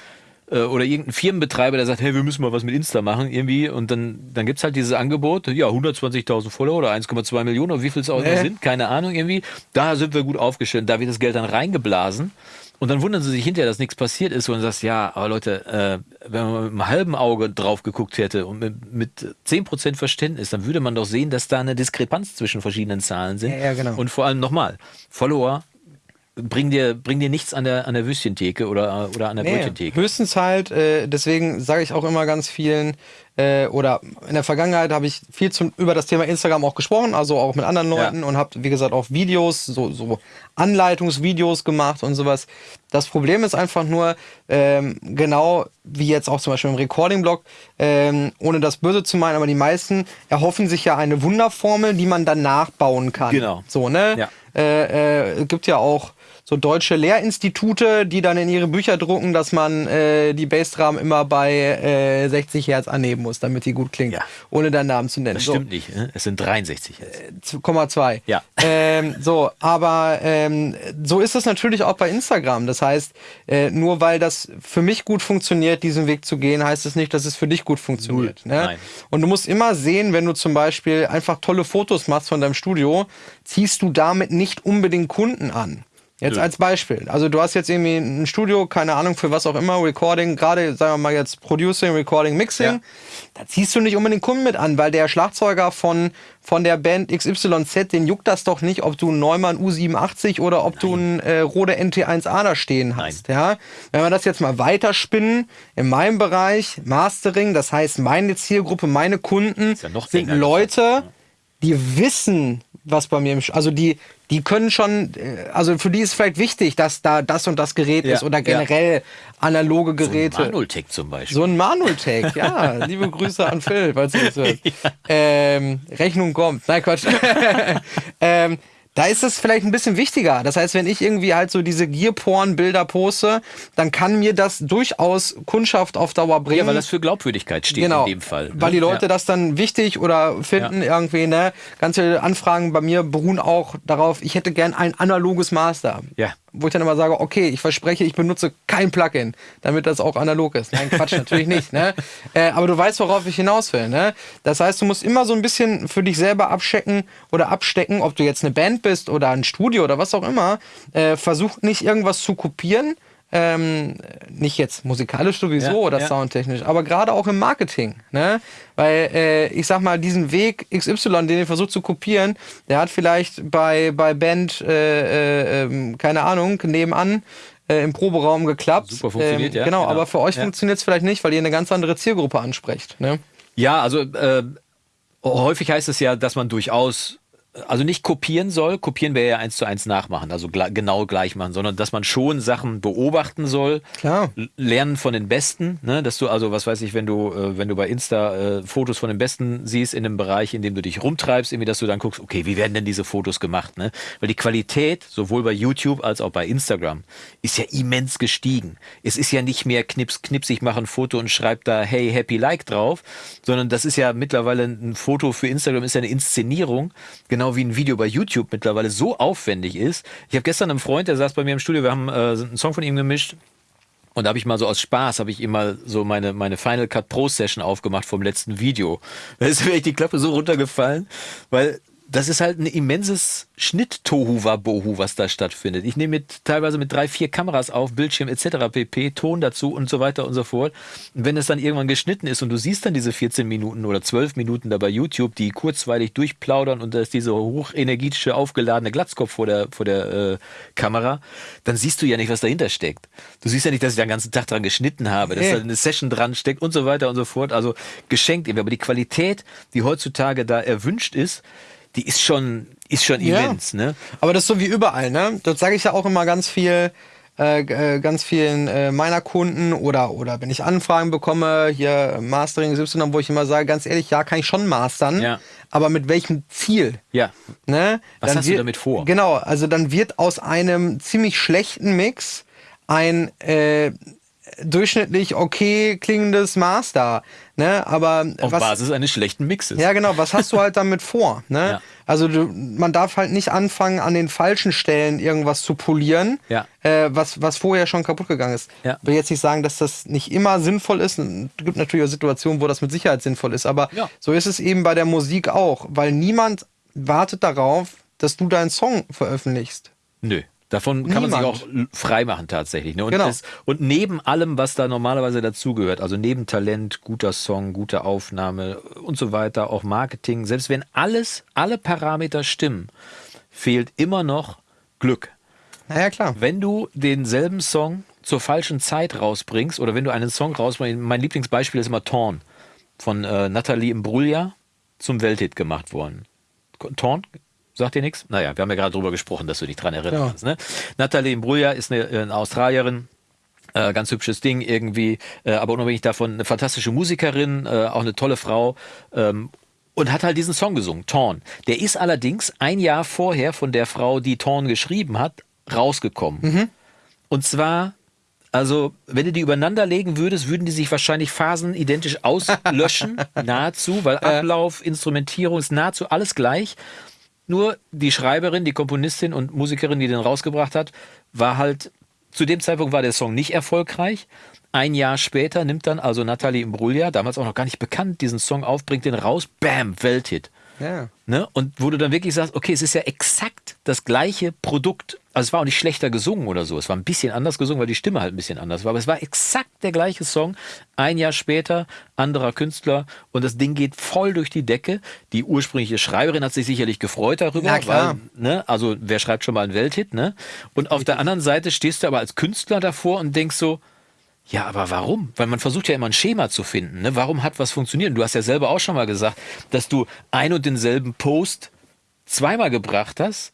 äh, Oder irgendein Firmenbetreiber, der sagt, hey, wir müssen mal was mit Insta machen, irgendwie. Und dann, dann gibt's halt dieses Angebot, ja, 120.000 Follower oder 1,2 Millionen oder wie viel es auch immer
Nee.
sind, keine Ahnung, irgendwie. Da sind wir gut aufgestellt, da wird das Geld dann reingeblasen. Und dann wundern sie sich hinterher, dass nichts passiert ist und sagst, ja, aber Leute, äh, wenn man mit einem halben Auge drauf geguckt hätte und mit, mit 10% Verständnis, dann würde man doch sehen, dass da eine Diskrepanz zwischen verschiedenen Zahlen sind.
Ja, ja, genau.
Und vor allem nochmal, Follower bringen dir, bringen dir nichts an der, an der Würstchentheke oder, oder an der
Nee,
Brötchentheke.
höchstens halt, äh, deswegen sage ich auch immer ganz vielen, äh, oder in der Vergangenheit habe ich viel zum, über das Thema Instagram auch gesprochen, also auch mit anderen Leuten
Ja.
und habe, wie gesagt, auch Videos, so, so Anleitungsvideos gemacht und sowas. Das Problem ist einfach nur, ähm, genau wie jetzt auch zum Beispiel im Recording-Blog, ähm, ohne das böse zu meinen, aber die meisten erhoffen sich ja eine Wunderformel, die man dann nachbauen kann.
Genau.
So, ne?
Ja.
Äh, äh, gibt ja auch so deutsche Lehrinstitute, die dann in ihre Bücher drucken, dass man äh, die Bassdrum immer bei äh, 60 Hertz annehmen muss, damit die gut klingt,
Ja.
ohne deinen Namen zu nennen.
Das
So.
stimmt nicht. Ne? Es sind 63 jetzt.
2,2.
Ja.
Ähm, so, aber ähm, so ist es natürlich auch bei Instagram. Das heißt, äh, nur weil das für mich gut funktioniert, diesen Weg zu gehen, heißt es nicht, dass es für dich gut funktioniert. Ne?
Nein.
Und du musst immer sehen, wenn du zum Beispiel einfach tolle Fotos machst von deinem Studio, ziehst du damit nicht unbedingt Kunden an. Jetzt als Beispiel. Also du hast jetzt irgendwie ein Studio, keine Ahnung für was auch immer, Recording, gerade sagen wir mal jetzt Producing, Recording, Mixing.
Ja.
Da ziehst du nicht unbedingt Kunden mit an, weil der Schlagzeuger von, von der Band XYZ, den juckt das doch nicht, ob du einen Neumann U87 oder ob du einen äh, Rode NT1A da stehen hast. Ja? Wenn wir das jetzt mal weiterspinnen, in meinem Bereich, Mastering, das heißt meine Zielgruppe, meine Kunden
ja
sind Leute, die wissen, was bei mir im also die die können schon äh, also für die ist vielleicht wichtig, dass da das und das Gerät
Ja,
ist oder
ja.
generell analoge Geräte.
Manultech zum Beispiel.
So ein Manultech, ja. Liebe Grüße an Phil, falls du das hört. ähm, Rechnung kommt. Nein, Quatsch. ähm, da ist es vielleicht ein bisschen wichtiger. Das heißt, wenn ich irgendwie halt so diese Gearporn-Bilder poste, dann kann mir das durchaus Kundschaft auf Dauer bringen.
ja, weil das für Glaubwürdigkeit steht
genau,
in dem Fall. ne?
Weil die Leute
ja.
das dann wichtig oder finden irgendwie, ne? Ganze Anfragen bei mir beruhen auch darauf, ich hätte gern ein analoges Master.
Ja.
Wo ich dann immer sage, okay, ich verspreche, ich benutze kein Plugin, damit das auch analog ist. Nein, Quatsch, natürlich nicht, ne? Äh, aber du weißt, worauf ich hinaus will, ne? Das heißt, du musst immer so ein bisschen für dich selber abchecken oder abstecken, ob du jetzt eine Band bist oder ein Studio oder was auch immer. Äh, versuch nicht irgendwas zu kopieren, ähm, nicht jetzt musikalisch sowieso
Ja,
oder
ja.
soundtechnisch, aber gerade auch im Marketing, ne? Weil äh, ich sag mal, diesen Weg XY, den ihr versucht zu kopieren, der hat vielleicht bei bei Band äh, äh, ähm, keine Ahnung nebenan äh, im Proberaum geklappt.
Super funktioniert, ja,
Genau,
genau.
aber für euch
Ja.
funktioniert es vielleicht nicht, weil ihr eine ganz andere Zielgruppe ansprecht. Ne?
Ja, also äh, häufig heißt es ja, dass man durchaus also nicht kopieren soll, kopieren wäre ja eins zu eins nachmachen, also gle genau gleich machen, sondern dass man schon Sachen beobachten soll,
Klar.
lernen von den Besten, ne? dass du also, was weiß ich, wenn du, äh, wenn du bei Insta äh, Fotos von den Besten siehst in einem Bereich, in dem du dich rumtreibst, irgendwie, dass du dann guckst, okay, wie werden denn diese Fotos gemacht, ne? Weil die Qualität, sowohl bei YouTube als auch bei Instagram, ist ja immens gestiegen. Es ist ja nicht mehr knips, knips, ich mache ein Foto und schreibe da, hey, happy like drauf, sondern das ist ja mittlerweile ein Foto für Instagram, ist ja eine Inszenierung, genau wie ein Video bei YouTube mittlerweile so aufwendig ist. Ich habe gestern einen Freund, der saß bei mir im Studio, wir haben äh, einen Song von ihm gemischt. Und da habe ich mal so aus Spaß, habe ich ihm mal so meine, meine Final Cut Pro Session aufgemacht vom letzten Video. Da ist mir echt die Klappe so runtergefallen, weil das ist halt ein immenses Schnitt-Tohu-Wabohu, was da stattfindet. Ich nehme mit, teilweise mit drei, vier Kameras auf, Bildschirm etc., pp, Ton dazu und so weiter und so fort. Und wenn es dann irgendwann geschnitten ist und du siehst dann diese 14 Minuten oder 12 Minuten da bei YouTube, die kurzweilig durchplaudern und da ist diese hochenergetische, aufgeladene Glatzkopf vor der, vor der äh, Kamera, dann siehst du ja nicht, was dahinter steckt. Du siehst ja nicht, dass ich da den ganzen Tag dran geschnitten habe, dass
Nee.
da eine Session dran steckt und so weiter und so fort. Also geschenkt irgendwie. Aber die Qualität, die heutzutage da erwünscht ist, die ist schon, ist schon
Ja.
immens, ne?
Aber das ist so wie überall, ne? Das sage ich ja auch immer ganz viel, äh, äh, ganz vielen äh, meiner Kunden oder oder wenn ich Anfragen bekomme, hier Mastering Y, wo ich immer sage, ganz ehrlich, ja, kann ich schon mastern,
Ja.
aber mit welchem Ziel?
Ja.
Ne?
Was
Dann
hast du
wird-
damit vor?
Genau, also dann wird aus einem ziemlich schlechten Mix ein äh, durchschnittlich okay klingendes Master, ne? Aber
Auf
was,
Basis eines schlechten Mixes.
ja, genau. Was hast du halt damit vor? Ne?
Ja.
Also du, man darf halt nicht anfangen, an den falschen Stellen irgendwas zu polieren,
Ja.
äh, was, was vorher schon kaputt gegangen ist.
Ja.
Ich will jetzt nicht sagen, dass das nicht immer sinnvoll ist. Es gibt natürlich auch Situationen, wo das mit Sicherheit sinnvoll ist. Aber
Ja.
so ist es eben bei der Musik auch, weil niemand wartet darauf, dass du deinen Song veröffentlichst.
Nö. Davon kann man sich auch l- freimachen tatsächlich. Ne? Und,
Genau.
das, und neben allem, was da normalerweise dazugehört, also neben Talent, guter Song, gute Aufnahme und so weiter, auch Marketing, selbst wenn alles, alle Parameter stimmen, fehlt immer noch Glück.
Naja, klar.
Wenn du denselben Song zur falschen Zeit rausbringst oder wenn du einen Song rausbringst, mein Lieblingsbeispiel ist immer Torn von äh, Nathalie Imbruglia zum Welthit gemacht worden. Torn? Sagt dir nichts? Naja, wir haben ja gerade drüber gesprochen, dass du dich dran erinnern
Ja.
kannst. Ne? Nathalie Imbruglia ist eine, eine Australierin, äh, ganz hübsches Ding irgendwie, äh, aber unabhängig davon eine fantastische Musikerin, äh, auch eine tolle Frau. Ähm, und hat halt diesen Song gesungen, Torn. Der ist allerdings ein Jahr vorher von der Frau, die Torn geschrieben hat, rausgekommen. Und zwar, also, wenn du die übereinander legen würdest, würden die sich wahrscheinlich Phasen identisch auslöschen, nahezu, weil Ablauf, Instrumentierung ist nahezu alles gleich. Nur die Schreiberin, die Komponistin und Musikerin, die den rausgebracht hat, war halt, zu dem Zeitpunkt war der Song nicht erfolgreich. Ein Jahr später nimmt dann also Nathalie Imbruglia, damals auch noch gar nicht bekannt, diesen Song auf, bringt den raus, bam, Welthit.
Ja.
Ne? Und wo du dann wirklich sagst, okay, es ist ja exakt das gleiche Produkt. Also es war auch nicht schlechter gesungen oder so. Es war ein bisschen anders gesungen, weil die Stimme halt ein bisschen anders war. Aber es war exakt der gleiche Song. Ein Jahr später, anderer Künstler. Und das Ding geht voll durch die Decke. Die ursprüngliche Schreiberin hat sich sicherlich gefreut darüber.
Ja, klar.
Weil, ne? Also wer schreibt schon mal einen Welthit? Ne? Und auf der anderen Seite stehst du aber als Künstler davor und denkst so, ja, aber warum? Weil man versucht ja immer ein Schema zu finden. Ne? Warum hat was funktioniert? Du hast ja selber auch schon mal gesagt, dass du ein und denselben Post zweimal gebracht hast.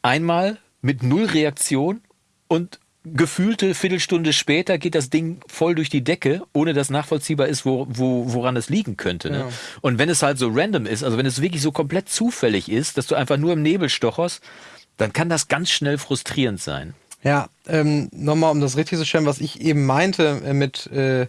Einmal mit null Reaktion und gefühlte Viertelstunde später geht das Ding voll durch die Decke, ohne dass nachvollziehbar ist, wo, wo, woran es liegen könnte. Ne?
Ja.
Und wenn es halt so random ist, also wenn es wirklich so komplett zufällig ist, dass du einfach nur im Nebel stocherst, dann kann das ganz schnell frustrierend sein.
Ja, ähm, nochmal, um das richtig zu stellen, was ich eben meinte äh, mit, äh,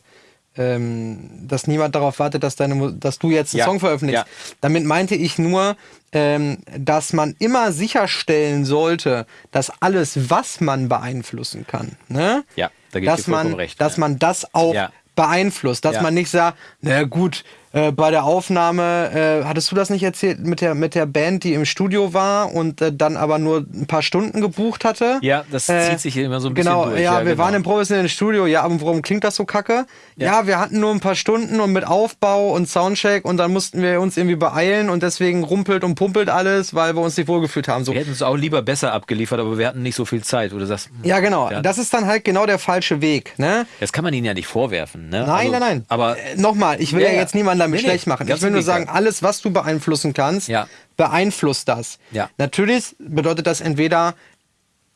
ähm, dass niemand darauf wartet, dass, deine, dass du jetzt einen
Ja,
Song veröffentlichst.
ja.
Damit meinte ich nur, ähm, dass man immer sicherstellen sollte, dass alles, was man beeinflussen kann, ne?
Ja, da
dass man,
recht,
dass
ja.
man das auch beeinflusst, dass man nicht sagt, na gut, äh, bei der Aufnahme, äh, hattest du das nicht erzählt mit der, mit der Band, die im Studio war und äh, dann aber nur ein paar Stunden gebucht hatte?
Ja, das
Äh,
zieht sich hier immer so ein bisschen
Genau,
durch.
ja, wir
genau.
waren im professionellen Studio. Ja, aber warum klingt das so kacke? Ja. wir hatten nur ein paar Stunden und mit Aufbau und Soundcheck und dann mussten wir uns irgendwie beeilen und deswegen rumpelt und pumpelt alles, weil wir uns nicht wohlgefühlt haben. So.
Wir hätten es auch lieber besser abgeliefert, aber wir hatten nicht so viel Zeit. Oder das,
Ja, genau.
Ja.
Das ist dann halt genau der falsche Weg. Ne?
das kann man ihnen ja nicht vorwerfen. Ne?
Nein,
Also,
nein, nein.
Aber
äh, nochmal, ich will
Ja,
ja,
ja.
jetzt niemanden damit
Nee,
schlecht machen. Ich will nur sagen, alles, was du beeinflussen kannst,
Ja.
beeinflusst das.
Ja.
Natürlich bedeutet das entweder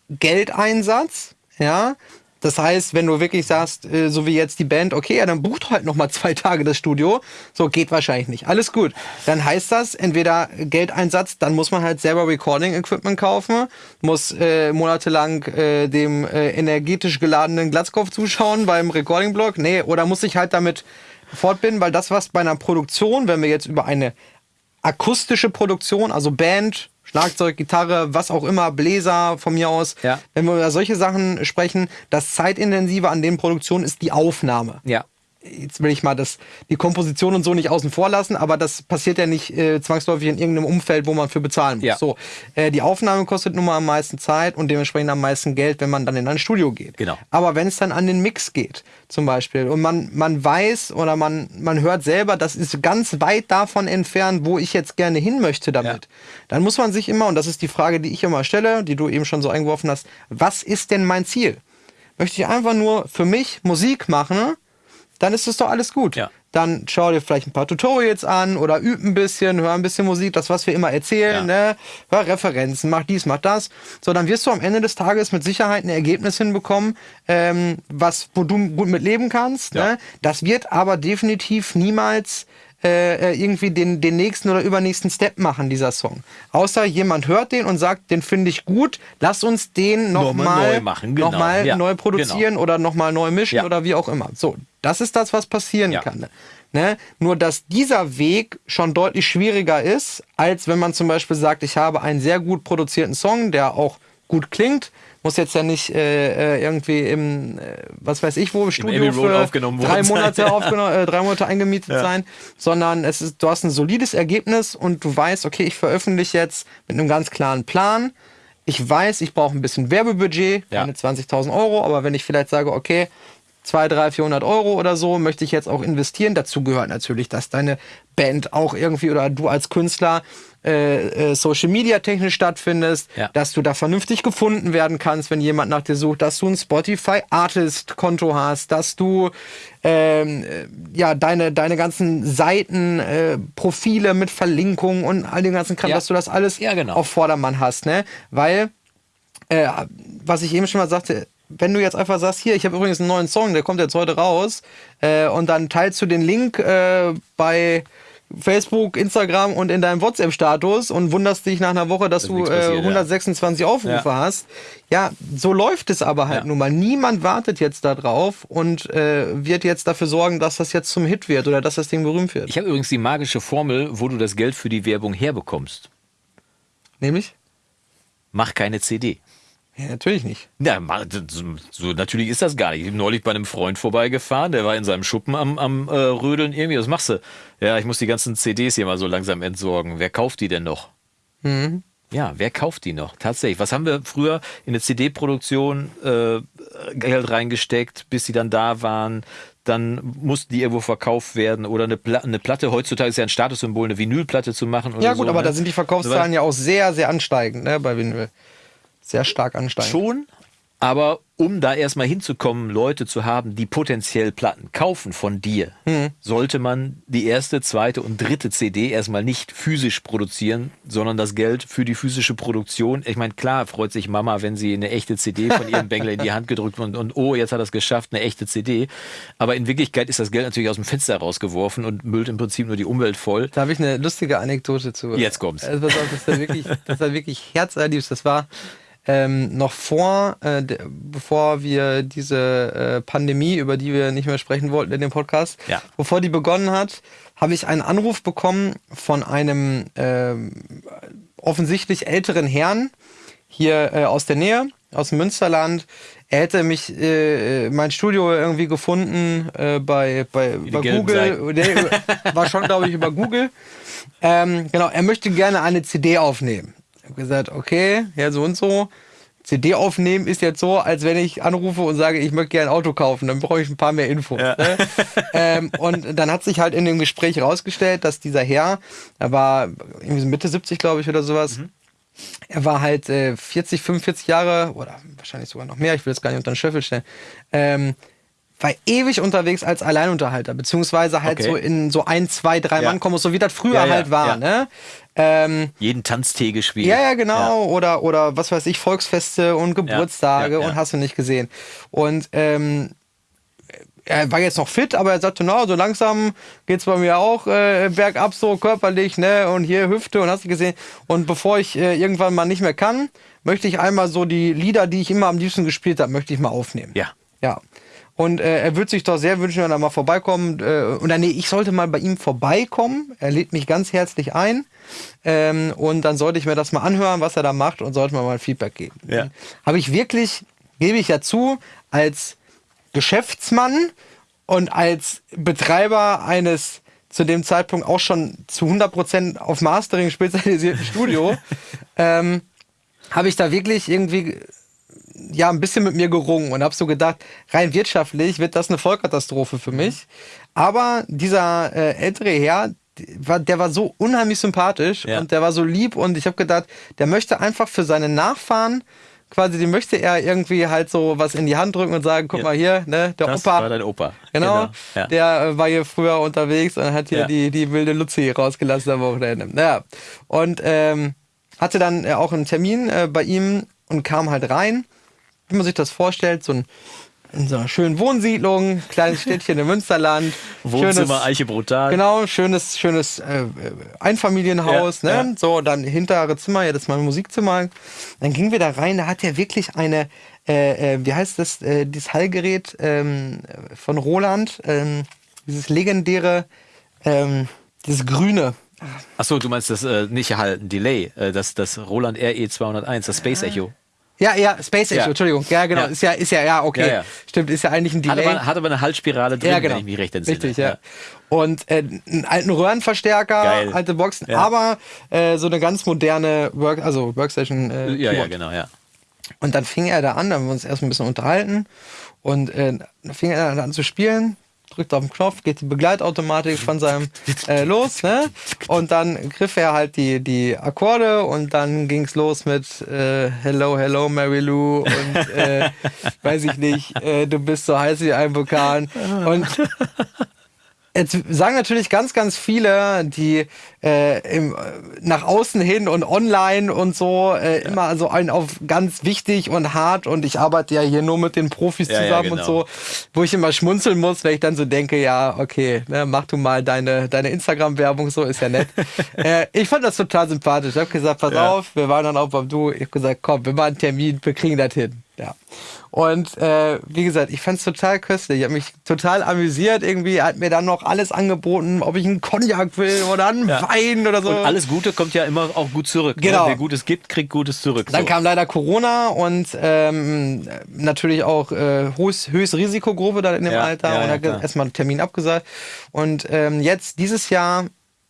Geldeinsatz, ja. Das heißt, wenn du wirklich sagst, äh, so wie jetzt die Band, okay, ja, dann bucht halt noch mal zwei Tage das Studio. So geht wahrscheinlich nicht. Alles gut. Dann heißt das entweder Geldeinsatz, dann muss man halt selber Recording-Equipment kaufen, muss äh, monatelang äh, dem äh, energetisch geladenen Glatzkopf zuschauen beim Recording-Blog. Nee, oder muss sich halt damit fortbinden, weil das, was bei einer Produktion, wenn wir jetzt über eine akustische Produktion, also Band, Schlagzeug, Gitarre, was auch immer, Bläser von mir aus,
Ja.
wenn wir über solche Sachen sprechen, das zeitintensive an den Produktionen ist die Aufnahme.
ja.
Jetzt will ich mal das, die Komposition und so nicht außen vor lassen, aber das passiert ja nicht äh, zwangsläufig in irgendeinem Umfeld, wo man für bezahlen muss.
Ja.
So, äh, die Aufnahme kostet nun mal am meisten Zeit und dementsprechend am meisten Geld, wenn man dann in ein Studio geht.
Genau.
Aber wenn es dann an den Mix geht, zum Beispiel, und man, man weiß oder man, man hört selber, das ist ganz weit davon entfernt, wo ich jetzt gerne hin möchte damit, dann muss man sich immer, und das ist die Frage, die ich immer stelle, die du eben schon so eingeworfen hast, was ist denn mein Ziel? Möchte ich einfach nur für mich Musik machen, dann ist es doch alles gut.
Ja.
Dann schau dir vielleicht ein paar Tutorials an oder üb ein bisschen, hör ein bisschen Musik, das, was wir immer erzählen, ne? hör Referenzen, mach dies, mach das. So, dann wirst du am Ende des Tages mit Sicherheit ein Ergebnis hinbekommen, ähm, was, wo du gut mit leben kannst.
Ja.
Ne? Das wird aber definitiv niemals äh, äh, irgendwie den, den nächsten oder übernächsten Step machen, dieser Song. Außer jemand hört den und sagt, den finde ich gut, lass uns den
Nochmal neu machen, genau.
noch mal
Ja,
neu produzieren oder nochmal neu mischen
Ja.
oder wie auch immer. So, das ist das, was passieren
Ja.
kann. Ne? Nur, dass dieser Weg schon deutlich schwieriger ist, als wenn man zum Beispiel sagt, ich habe einen sehr gut produzierten Song, der auch gut klingt. Muss jetzt ja nicht äh, äh, irgendwie im, äh, was weiß ich wo, im Studio für
aufgenommen
drei. Monate, aufgenommen, äh, drei Monate eingemietet
Ja.
sein, sondern es ist, du hast ein solides Ergebnis und du weißt, okay, ich veröffentliche jetzt mit einem ganz klaren Plan. Ich weiß, ich brauche ein bisschen Werbebudget,
Ja.
keine 20.000 Euro, aber wenn ich vielleicht sage, okay, 200, 300, 400 Euro oder so möchte ich jetzt auch investieren. Dazu gehört natürlich, dass deine Band auch irgendwie oder du als Künstler äh, äh, Social Media technisch stattfindest,
Ja.
dass du da vernünftig gefunden werden kannst, wenn jemand nach dir sucht, dass du ein Spotify Artist Konto hast, dass du ähm, äh, ja deine deine ganzen Seiten äh, Profile mit Verlinkungen und all den ganzen Kram,
Ja.
dass du das alles
Ja, genau.
auf Vordermann hast, ne? Weil äh, was ich eben schon mal sagte, wenn du jetzt einfach sagst, hier, ich habe übrigens einen neuen Song, der kommt jetzt heute raus, äh, und dann teilst du den Link äh, bei, Facebook, Instagram und in deinem WhatsApp-Status und wunderst dich nach einer Woche, dass
Dass
du äh,
passiert, ja.
126 Aufrufe
Ja.
hast. Ja, so läuft es aber halt
Ja.
nun mal. Niemand wartet jetzt da drauf und äh, wird jetzt dafür sorgen, dass das jetzt zum Hit wird oder dass das Ding berühmt wird.
Ich habe übrigens die magische Formel, wo du das Geld für die Werbung herbekommst.
Nämlich?
Mach keine CD.
Ja, natürlich nicht.
Ma- so, natürlich ist das gar nicht. Ich bin neulich bei einem Freund vorbeigefahren, der war in seinem Schuppen am, am äh, Rödeln irgendwie. Was machst du? Ja, ich muss die ganzen CDs hier mal so langsam entsorgen. Wer kauft die denn noch? Ja, wer kauft die noch? Tatsächlich. Was haben wir früher in eine CD-Produktion äh, Geld reingesteckt, bis sie dann da waren? Dann mussten die irgendwo verkauft werden oder eine, Pla eine Platte. Heutzutage ist ja ein Statussymbol, eine Vinylplatte zu machen.
Ja gut,
so,
aber
ne?
da sind die Verkaufszahlen ja auch sehr, sehr ansteigend, ne, bei Vinyl. Sehr stark ansteigend.
Schon, aber um da erstmal hinzukommen, Leute zu haben, die potenziell Platten kaufen von dir,
Hm.
sollte man die erste, zweite und dritte CD erstmal nicht physisch produzieren, sondern das Geld für die physische Produktion. Ich meine, klar freut sich Mama, wenn sie eine echte CD von ihrem Bengel in die Hand gedrückt und, und oh, jetzt hat er es geschafft, eine echte CD. Aber in Wirklichkeit ist das Geld natürlich aus dem Fenster rausgeworfen und müllt im Prinzip nur die Umwelt voll.
Da habe ich eine lustige Anekdote zu.
Jetzt kommt's.
Also, pass auf, das war wirklich, das war wirklich herzerliebst. Das war ähm, noch vor, äh, bevor wir diese äh, Pandemie, über die wir nicht mehr sprechen wollten in dem Podcast,
Ja.
bevor die begonnen hat, habe ich einen Anruf bekommen von einem ähm, offensichtlich älteren Herrn hier äh, aus der Nähe, aus dem Münsterland. Er hätte mich, äh, mein Studio irgendwie gefunden äh, bei, bei
gelben
Google. Über- war schon, glaube ich, über Google. Ähm, genau, er möchte gerne eine CD aufnehmen. Ich habe gesagt, okay, ja, so und so. CD aufnehmen ist jetzt so, als wenn ich anrufe und sage, ich möchte gerne ein Auto kaufen, dann brauche ich ein paar mehr Infos. Ne? ähm, und dann hat sich halt in dem Gespräch herausgestellt, dass dieser Herr, er war irgendwie so Mitte 70, glaube ich, oder sowas, er war halt äh, 40, 45 Jahre oder wahrscheinlich sogar noch mehr, ich will jetzt gar nicht unter den Schöffel stellen, ähm, war ewig unterwegs als Alleinunterhalter, beziehungsweise halt
Okay.
so in so ein, zwei, drei
Ja.
Mann kommen, so wie das früher
Ja, ja,
halt war,
ja.
ne? Ähm,
Jeden Tanztee gespielt.
ja, ja, genau. Oder, oder was weiß ich, Volksfeste und Geburtstage
ja, ja.
und hast du nicht gesehen. Und ähm, er war jetzt noch fit, aber er sagte, na, so langsam geht's bei mir auch äh, bergab so körperlich, ne? Und hier Hüfte und hast du gesehen. Und bevor ich äh, irgendwann mal nicht mehr kann, möchte ich einmal so die Lieder, die ich immer am liebsten gespielt habe, möchte ich mal aufnehmen.
Ja.
Ja. Und äh, er würde sich doch sehr wünschen, wenn er mal vorbeikommt. Äh, oder nee, ich sollte mal bei ihm vorbeikommen. Er lädt mich ganz herzlich ein. Ähm, und dann sollte ich mir das mal anhören, was er da macht und sollte mir mal ein Feedback geben.
Ja.
Habe ich wirklich, gebe ich dazu, als Geschäftsmann und als Betreiber eines zu dem Zeitpunkt auch schon zu 100% auf Mastering spezialisierten Studio, ähm, habe ich da wirklich irgendwie ja ein bisschen mit mir gerungen und habe so gedacht, rein wirtschaftlich wird das eine Vollkatastrophe für mich. Aber dieser äh, ältere Herr, die- war, der war so unheimlich sympathisch
Ja.
und der war so lieb und ich habe gedacht, der möchte einfach für seine Nachfahren quasi, dem möchte er irgendwie halt so was in die Hand drücken und sagen, guck
Ja.
mal hier, ne, der
Das
Opa,
war dein Opa.
Genau,
Ja.
der äh, war hier früher unterwegs und hat hier
Ja.
die, die wilde Luzi rausgelassen am Wochenende. Naja, und ähm, hatte dann äh, auch einen Termin äh, bei ihm und kam halt rein. Wie man sich das vorstellt, so ein, in so einer schönen Wohnsiedlung, kleines Städtchen im Münsterland.
Wohnzimmer, Eiche brutal.
Genau, schönes, schönes äh, Einfamilienhaus,
Ja,
ne?
ja.
So, dann hintere Zimmer, ja, das ist mein Musikzimmer. Dann gingen wir da rein, da hat er wirklich eine, äh, äh, wie heißt das, äh, dieses Hallgerät ähm, von Roland, ähm, dieses legendäre, ähm, dieses grüne.
Achso, du meinst das äh, nicht halt ein Delay, äh, das, das Roland RE 201, das Space Echo.
Ja, ja, Space Echo,
Ja.
Entschuldigung. Ja, genau,
Ja.
ist ja, ist ja, ja, okay.
Ja.
Stimmt, ist ja eigentlich ein
Hat
Delay.
aber, hat aber eine Halsspirale drin,
genau.
wenn ich mich recht entsinne.
Richtig, ja. Und äh, einen alten Röhrenverstärker,
Geil.
alte Boxen, aber äh, so eine ganz moderne Work, also Workstation. Äh,
Ja, ja, genau, ja.
Und dann fing er da an, da haben wir uns erst ein bisschen unterhalten. Und äh, dann fing er dann an zu spielen, drückt auf den Knopf, geht die Begleitautomatik von seinem äh, los, ne? Und dann griff er halt die, die Akkorde und dann ging's los mit äh, Hello, Hello, Mary Lou und äh, weiß ich nicht, äh, du bist so heiß wie ein Vulkan. Und Jetzt sagen natürlich ganz, ganz viele, die äh, im, nach außen hin und online und so äh, ja. immer so ein auf ganz wichtig und hart und ich arbeite ja hier nur mit den Profis ja, zusammen ja, genau. und so, wo ich immer schmunzeln muss, wenn ich dann so denke, ja, okay, ne, mach du mal deine, deine Instagram-Werbung, so ist ja nett. äh, ich fand das total sympathisch. Ich habe gesagt, pass auf, wir waren dann auch beim Du, ich habe gesagt, komm, wir machen einen Termin, wir kriegen das hin. Ja. Und äh, wie gesagt, ich fand es total köstlich. Ich habe mich total amüsiert. Irgendwie hat mir dann noch alles angeboten, ob ich einen Cognac will oder einen ja. Wein oder so.
Und alles Gute kommt ja immer auch gut zurück. Ne? Genau. Ne? Wer Gutes gibt, kriegt Gutes zurück.
Dann so. kam leider Corona und ähm, natürlich auch äh, höchst, höchst Risikogruppe dann in dem ja, Alter. Ja, und hat erstmal einen Termin abgesagt. Und ähm, jetzt dieses Jahr,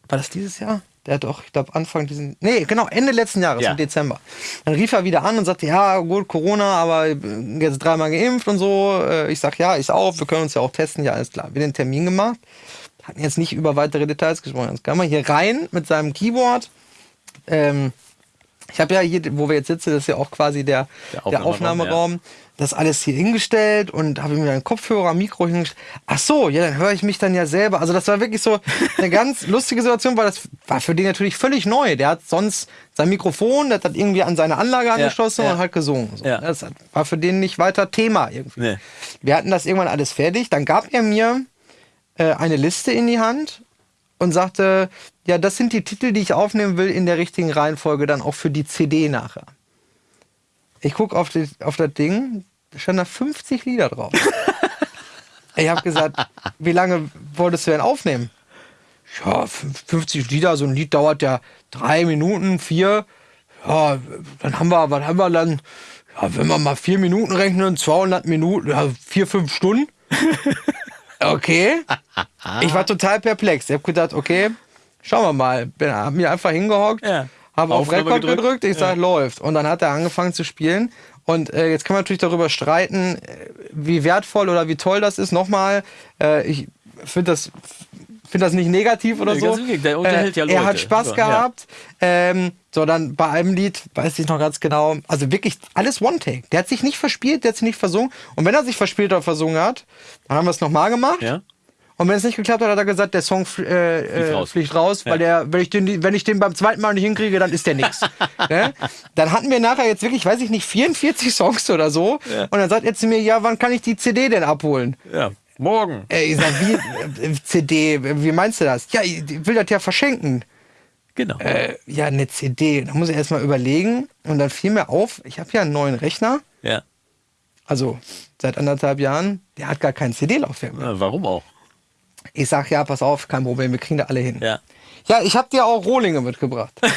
war das dieses Jahr? Der hat doch, ich glaube, Anfang diesen, nee, genau, Ende letzten Jahres, ja. im Dezember. Dann rief er wieder an und sagte, ja, gut, Corona, aber jetzt dreimal geimpft und so. Äh, ich sag, ja, ist auf, wir können uns ja auch testen, ja, alles klar. Wir den Termin gemacht, hatten jetzt nicht über weitere Details gesprochen. Jetzt kam er hier rein mit seinem Keyboard. Ähm, ich habe ja hier, wo wir jetzt sitzen, das ist ja auch quasi der, der Aufnahmeraum. Der Aufnahmeraum. Ja das alles hier hingestellt und habe mir einen Kopfhörer, ein Mikro hingestellt. Ach so, ja, dann höre ich mich dann ja selber. Also das war wirklich so eine ganz lustige Situation, weil das war für den natürlich völlig neu. Der hat sonst sein Mikrofon, das hat irgendwie an seine Anlage angeschlossen ja, ja. und hat gesungen. So. Ja. Das war für den nicht weiter Thema irgendwie. Nee. Wir hatten das irgendwann alles fertig. Dann gab er mir äh, eine Liste in die Hand und sagte, ja, das sind die Titel, die ich aufnehmen will in der richtigen Reihenfolge, dann auch für die CD nachher. Ich gucke auf, auf das Ding, da standen da 50 Lieder drauf. ich habe gesagt, wie lange wolltest du denn aufnehmen? Ja, 50 Lieder, so ein Lied dauert ja drei Minuten, vier. Ja, dann haben wir, was haben wir dann? Ja, wenn wir mal vier Minuten rechnen, 200 Minuten, ja, vier, fünf Stunden. Okay. Ich war total perplex. Ich habe gedacht, okay, schauen wir mal. Bin, hab mir einfach hingehockt. Ja habe auf Rekord gedrückt, gedrückt ich sage, ja. läuft. Und dann hat er angefangen zu spielen. Und äh, jetzt kann man natürlich darüber streiten, äh, wie wertvoll oder wie toll das ist. Nochmal, äh, ich finde das, find das nicht negativ oder nee, so. Der unterhält ja Leute. Er hat Spaß so, gehabt. Ja. Ähm, so, dann bei einem Lied, weiß ich noch ganz genau, also wirklich alles One-Take. Der hat sich nicht verspielt, der hat sich nicht versungen. Und wenn er sich verspielt oder versungen hat, dann haben wir es nochmal gemacht. Ja. Und wenn es nicht geklappt hat, hat er gesagt, der Song äh, fliegt raus, fliegt raus ja. weil der, wenn ich, den, wenn ich den beim zweiten Mal nicht hinkriege, dann ist der nix. ne? Dann hatten wir nachher jetzt wirklich, weiß ich nicht, 44 Songs oder so. Ja. Und dann sagt er zu mir, ja, wann kann ich die CD denn abholen?
Ja. Morgen.
Äh, ich sag, wie äh, CD, wie meinst du das? Ja, ich will das ja verschenken.
Genau.
Äh, ja, eine CD. Da muss ich erstmal überlegen. Und dann fiel mir auf, ich habe ja einen neuen Rechner.
Ja.
Also seit anderthalb Jahren, der hat gar kein CD-Laufwerk
mehr. warum auch?
Ich sag, ja, pass auf, kein Problem, wir kriegen da alle hin.
Ja,
ja ich habe dir auch Rohlinge mitgebracht.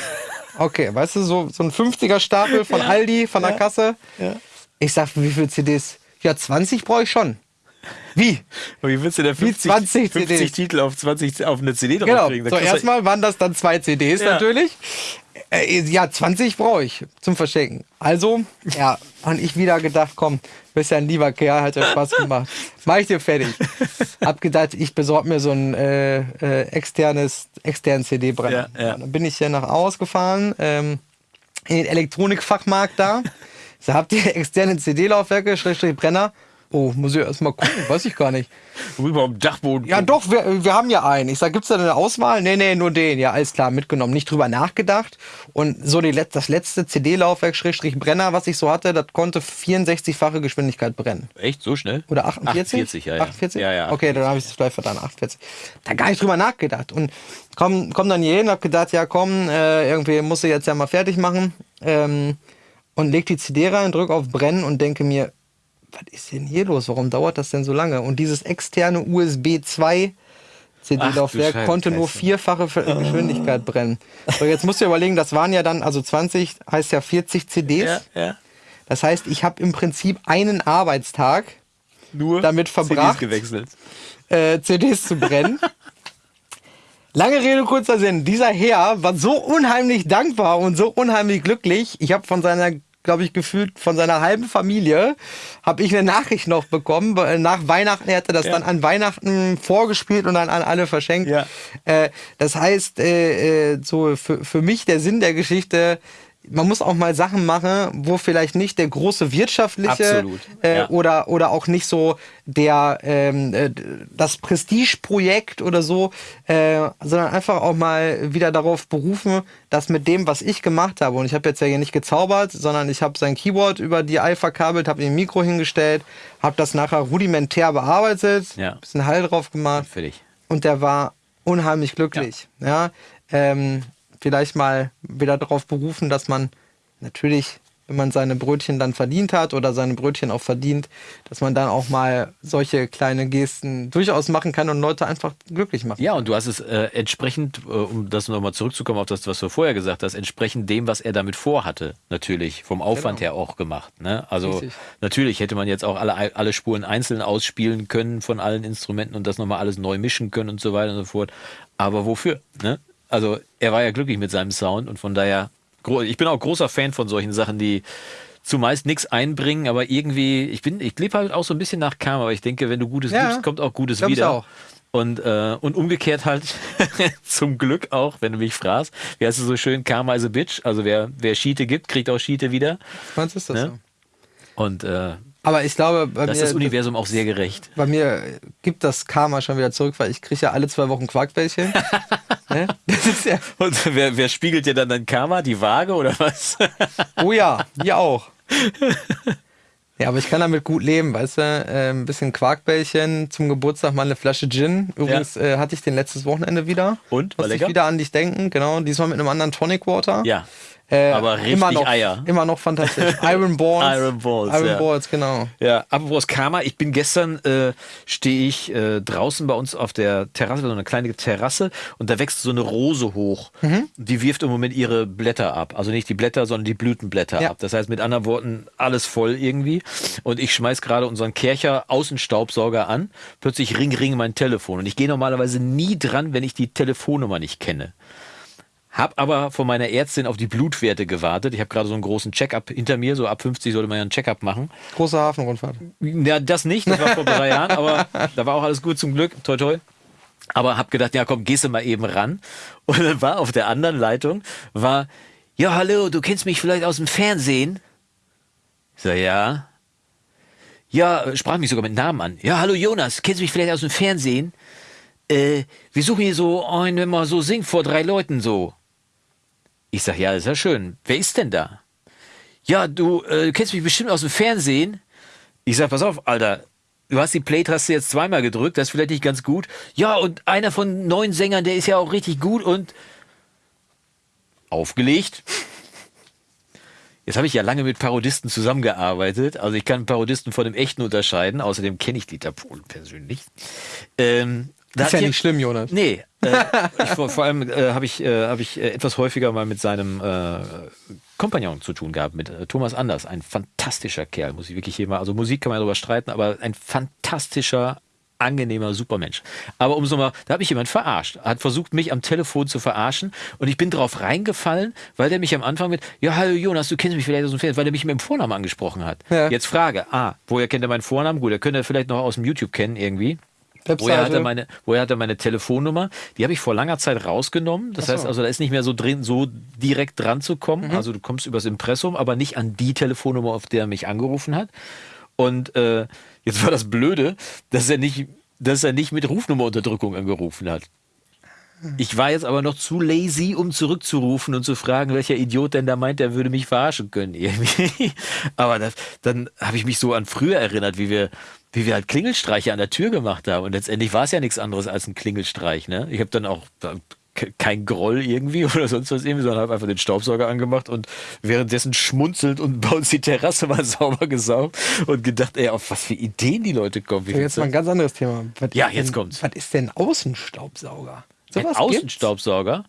Okay, weißt du, so, so ein 50er Stapel von ja. Aldi, von der ja. Kasse. Ja. Ich sag, wie viele CDs? Ja, 20 brauche ich schon. Wie?
Wie willst du denn 50, 20 50 Titel auf, 20, auf eine CD
genau. draufkriegen? So, erstmal waren das dann zwei CDs ja. natürlich. Äh, ja, 20 brauche ich zum Verschenken. Also, ja, und ich wieder gedacht, komm, bist ja ein lieber Kerl, hat ja Spaß gemacht. Mach ich dir fertig. Hab gedacht, ich besorge mir so ein äh, äh, externes, externen CD-Brenner. Ja, ja. Dann bin ich hier nach ausgefahren, ähm, in den Elektronikfachmarkt da. So, habt ihr externe CD-Laufwerke, Schrägstrich Brenner? Oh, muss ich erst mal gucken, weiß ich gar nicht.
Über dem Dachboden.
Ja, doch, wir, wir haben ja einen. Ich sag, gibt's da eine Auswahl? Nee, nee, nur den. Ja, alles klar, mitgenommen. Nicht drüber nachgedacht. Und so die, das letzte CD-Laufwerk, Schrägstrich Brenner, was ich so hatte, das konnte 64-fache Geschwindigkeit brennen.
Echt? So schnell?
Oder 48?
48, ja. ja.
48?
Ja, ja.
Okay, dann habe ich es vielleicht vertan. 48. Da gar nicht drüber nachgedacht. Und komm, komm dann hier hin, hab gedacht, ja komm, äh, irgendwie musst du jetzt ja mal fertig machen. Ähm, und leg die CD rein, drück auf Brennen und denke mir, was ist denn hier los? Warum dauert das denn so lange? Und dieses externe USB 2 CD-Laufwerk konnte nur vierfache Geschwindigkeit brennen. So, jetzt musst du überlegen, das waren ja dann, also 20 heißt ja 40 CDs. Ja, ja. Das heißt, ich habe im Prinzip einen Arbeitstag nur damit verbracht,
CDs gewechselt.
Äh, CDs zu brennen. Lange Rede, kurzer Sinn. Dieser Herr war so unheimlich dankbar und so unheimlich glücklich. Ich habe von seiner glaube ich, gefühlt von seiner halben Familie, habe ich eine Nachricht noch bekommen. Nach Weihnachten, er hatte das ja. dann an Weihnachten vorgespielt und dann an alle verschenkt. Ja. Äh, das heißt, äh, äh, so für, für mich der Sinn der Geschichte, man muss auch mal Sachen machen, wo vielleicht nicht der große wirtschaftliche äh,
ja.
oder oder auch nicht so der ähm, äh, das Prestigeprojekt oder so, äh, sondern einfach auch mal wieder darauf berufen, dass mit dem, was ich gemacht habe und ich habe jetzt ja hier nicht gezaubert, sondern ich habe sein Keyboard über die Ei verkabelt, habe ihm ein Mikro hingestellt, habe das nachher rudimentär bearbeitet,
Ja.
bisschen Hall drauf gemacht
Fertig.
und der war unheimlich glücklich. Ja, ähm, vielleicht mal wieder darauf berufen, dass man natürlich, wenn man seine Brötchen dann verdient hat oder seine Brötchen auch verdient, dass man dann auch mal solche kleine Gesten durchaus machen kann und Leute einfach glücklich machen.
Ja, und du hast es äh, entsprechend, äh, um das nochmal zurückzukommen auf das, was du vorher gesagt hast, entsprechend dem, was er damit vorhatte, natürlich, vom Aufwand her auch gemacht. Ne? Also
Richtig.
natürlich hätte man jetzt auch alle, alle Spuren einzeln ausspielen können von allen Instrumenten und das nochmal alles neu mischen können und so weiter und so fort. Aber wofür? Ne? Also er war ja glücklich mit seinem Sound und von daher, ich bin auch großer Fan von solchen Sachen, die zumeist nichts einbringen, aber irgendwie, ich bin, ich lebe halt auch so ein bisschen nach Karma, aber ich denke, wenn du Gutes
Ja,
gibst, kommt auch Gutes wieder.
auch.
Und, äh, und umgekehrt halt, zum Glück auch, wenn du mich fragst, wie heißt es so schön, Karma is a bitch, also wer, wer Schiete gibt, kriegt auch Schiete wieder.
Meinst du, ist das
Ne?
so?
Und äh,
Aber ich glaube, bei
da ist
mir,
das Universum auch sehr gerecht.
bei mir gibt das Karma schon wieder zurück, weil ich kriege ja alle zwei Wochen Quarkbällchen. ne? Das ist ja,
Und wer, wer spiegelt dir dann dein Karma? Die Waage oder was?
oh ja, die auch. Ja, aber ich kann damit gut leben, weißt du? Äh, ein bisschen Quarkbällchen zum Geburtstag, mal eine Flasche Gin. Übrigens äh, hatte ich den letztes Wochenende wieder.
Und? War
ich
lecker?
wieder an dich denken, genau. Diesmal mit einem anderen Tonic Water.
ja.
Äh,
aber richtig
immer noch,
Eier.
Immer noch fantastisch. Iron Balls.
Iron Balls,
Iron
ja.
Balls, genau.
Ja, apropos Karma, ich bin gestern, äh, stehe ich äh, draußen bei uns auf der Terrasse, so eine kleine Terrasse und da wächst so eine Rose hoch.
Mhm.
Die wirft im Moment ihre Blätter ab. Also nicht die Blätter, sondern die Blütenblätter
Ja.
ab. Das heißt mit anderen Worten, alles voll irgendwie. Und ich schmeiß gerade unseren Kercher Außenstaubsauger an. Plötzlich ring, ring mein Telefon. Und ich gehe normalerweise nie dran, wenn ich die Telefonnummer nicht kenne. Hab aber von meiner Ärztin auf die Blutwerte gewartet. Ich habe gerade so einen großen Check-up hinter mir. So ab 50 sollte man ja einen Check-up machen.
Große Hafenrundfahrt.
Ja, das nicht, das war vor drei Jahren, aber da war auch alles gut zum Glück, toi toi. Aber hab gedacht, ja komm, gehst du mal eben ran. Und dann war auf der anderen Leitung, war, ja hallo, du kennst mich vielleicht aus dem Fernsehen? Ich sag, ja. Ja, sprach mich sogar mit Namen an. Ja, hallo Jonas, kennst du mich vielleicht aus dem Fernsehen? Äh, wir suchen hier so einen, wenn man so singt vor drei Leuten so. Ich sag, ja, ist ja schön. Wer ist denn da? Ja, du äh, kennst mich bestimmt aus dem Fernsehen. Ich sag, pass auf, Alter. Du hast die Play-Taste jetzt zweimal gedrückt, das ist vielleicht nicht ganz gut. Ja, und einer von neun Sängern, der ist ja auch richtig gut und aufgelegt. Jetzt habe ich ja lange mit Parodisten zusammengearbeitet. Also ich kann Parodisten von dem echten unterscheiden. Außerdem kenne ich Dieter Pohl persönlich. Ähm,
Ist ja nicht schlimm, Jonas.
Nee, äh, ich, vor, vor allem äh, habe ich, äh, hab ich äh, etwas häufiger mal mit seinem äh, Kompagnon zu tun gehabt, mit äh, Thomas Anders. Ein fantastischer Kerl, muss ich wirklich hier mal. Also Musik kann man darüber streiten, aber ein fantastischer, angenehmer, super Mensch. Aber um so mal, da hat mich jemand verarscht, hat versucht, mich am Telefon zu verarschen und ich bin drauf reingefallen, weil der mich am Anfang mit, ja, hallo Jonas, du kennst mich vielleicht aus dem Fernsehen, weil der mich mit dem Vornamen angesprochen hat.
Ja.
Jetzt Frage, ah, woher kennt er meinen Vornamen? Gut, er könnte er vielleicht noch aus dem YouTube kennen irgendwie.
Webseite.
Woher hat, er meine, woher hat er meine Telefonnummer? Die habe ich vor langer Zeit rausgenommen. Das
so.
heißt also, da ist nicht mehr so drin, so direkt dran zu kommen. Also du kommst übers Impressum, aber nicht an die Telefonnummer, auf der er mich angerufen hat. Und äh, jetzt war das Blöde, dass er nicht, dass er nicht mit Rufnummerunterdrückung angerufen hat. Ich war jetzt aber noch zu lazy, um zurückzurufen und zu fragen, welcher Idiot denn da meint, der würde mich verarschen können. Irgendwie. Aber das, dann habe ich mich so an früher erinnert, wie wir, wie wir halt Klingelstreiche an der Tür gemacht haben. Und letztendlich war es ja nichts anderes als ein Klingelstreich. Ne? Ich habe dann auch ke- kein Groll irgendwie oder sonst was irgendwie, sondern habe einfach den Staubsauger angemacht und währenddessen schmunzelt und bei uns die Terrasse mal sauber gesaugt und gedacht, ey, auf was für Ideen die Leute kommen. Wie viel
Jetzt mal ein ganz anderes Thema. Was
Ja, jetzt
denn,
kommt's.
Was ist denn Außenstaubsauger?
Ein
Sowas
Außenstaubsauger?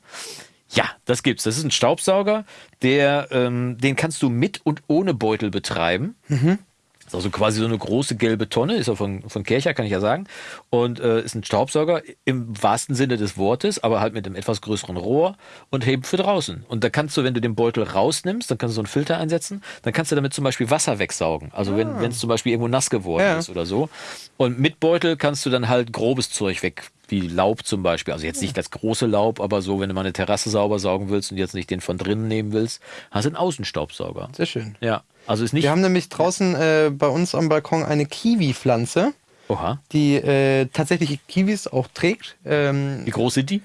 Ja, das gibt's. Das ist ein Staubsauger, der, ähm, den kannst du mit und ohne Beutel betreiben. Ist also quasi so eine große gelbe Tonne, ist ja von, von Kercher, kann ich ja sagen. Und äh, ist ein Staubsauger im wahrsten Sinne des Wortes, aber halt mit einem etwas größeren Rohr und eben für draußen. Und da kannst du, wenn du den Beutel rausnimmst, dann kannst du so einen Filter einsetzen, dann kannst du damit zum Beispiel Wasser wegsaugen. Also wenn wenn es zum Beispiel irgendwo nass geworden
Ja.
ist oder so. Und mit Beutel kannst du dann halt grobes Zeug weg, wie Laub zum Beispiel. Also jetzt nicht das große Laub, aber so, wenn du mal eine Terrasse sauber saugen willst und jetzt nicht den von drinnen nehmen willst, hast du einen Außenstaubsauger.
Sehr schön.
Ja, also ist nicht.
Wir haben nämlich draußen äh, bei uns am Balkon eine Kiwi-Pflanze, die äh, tatsächlich Kiwis auch trägt. Ähm,
Wie groß sind die?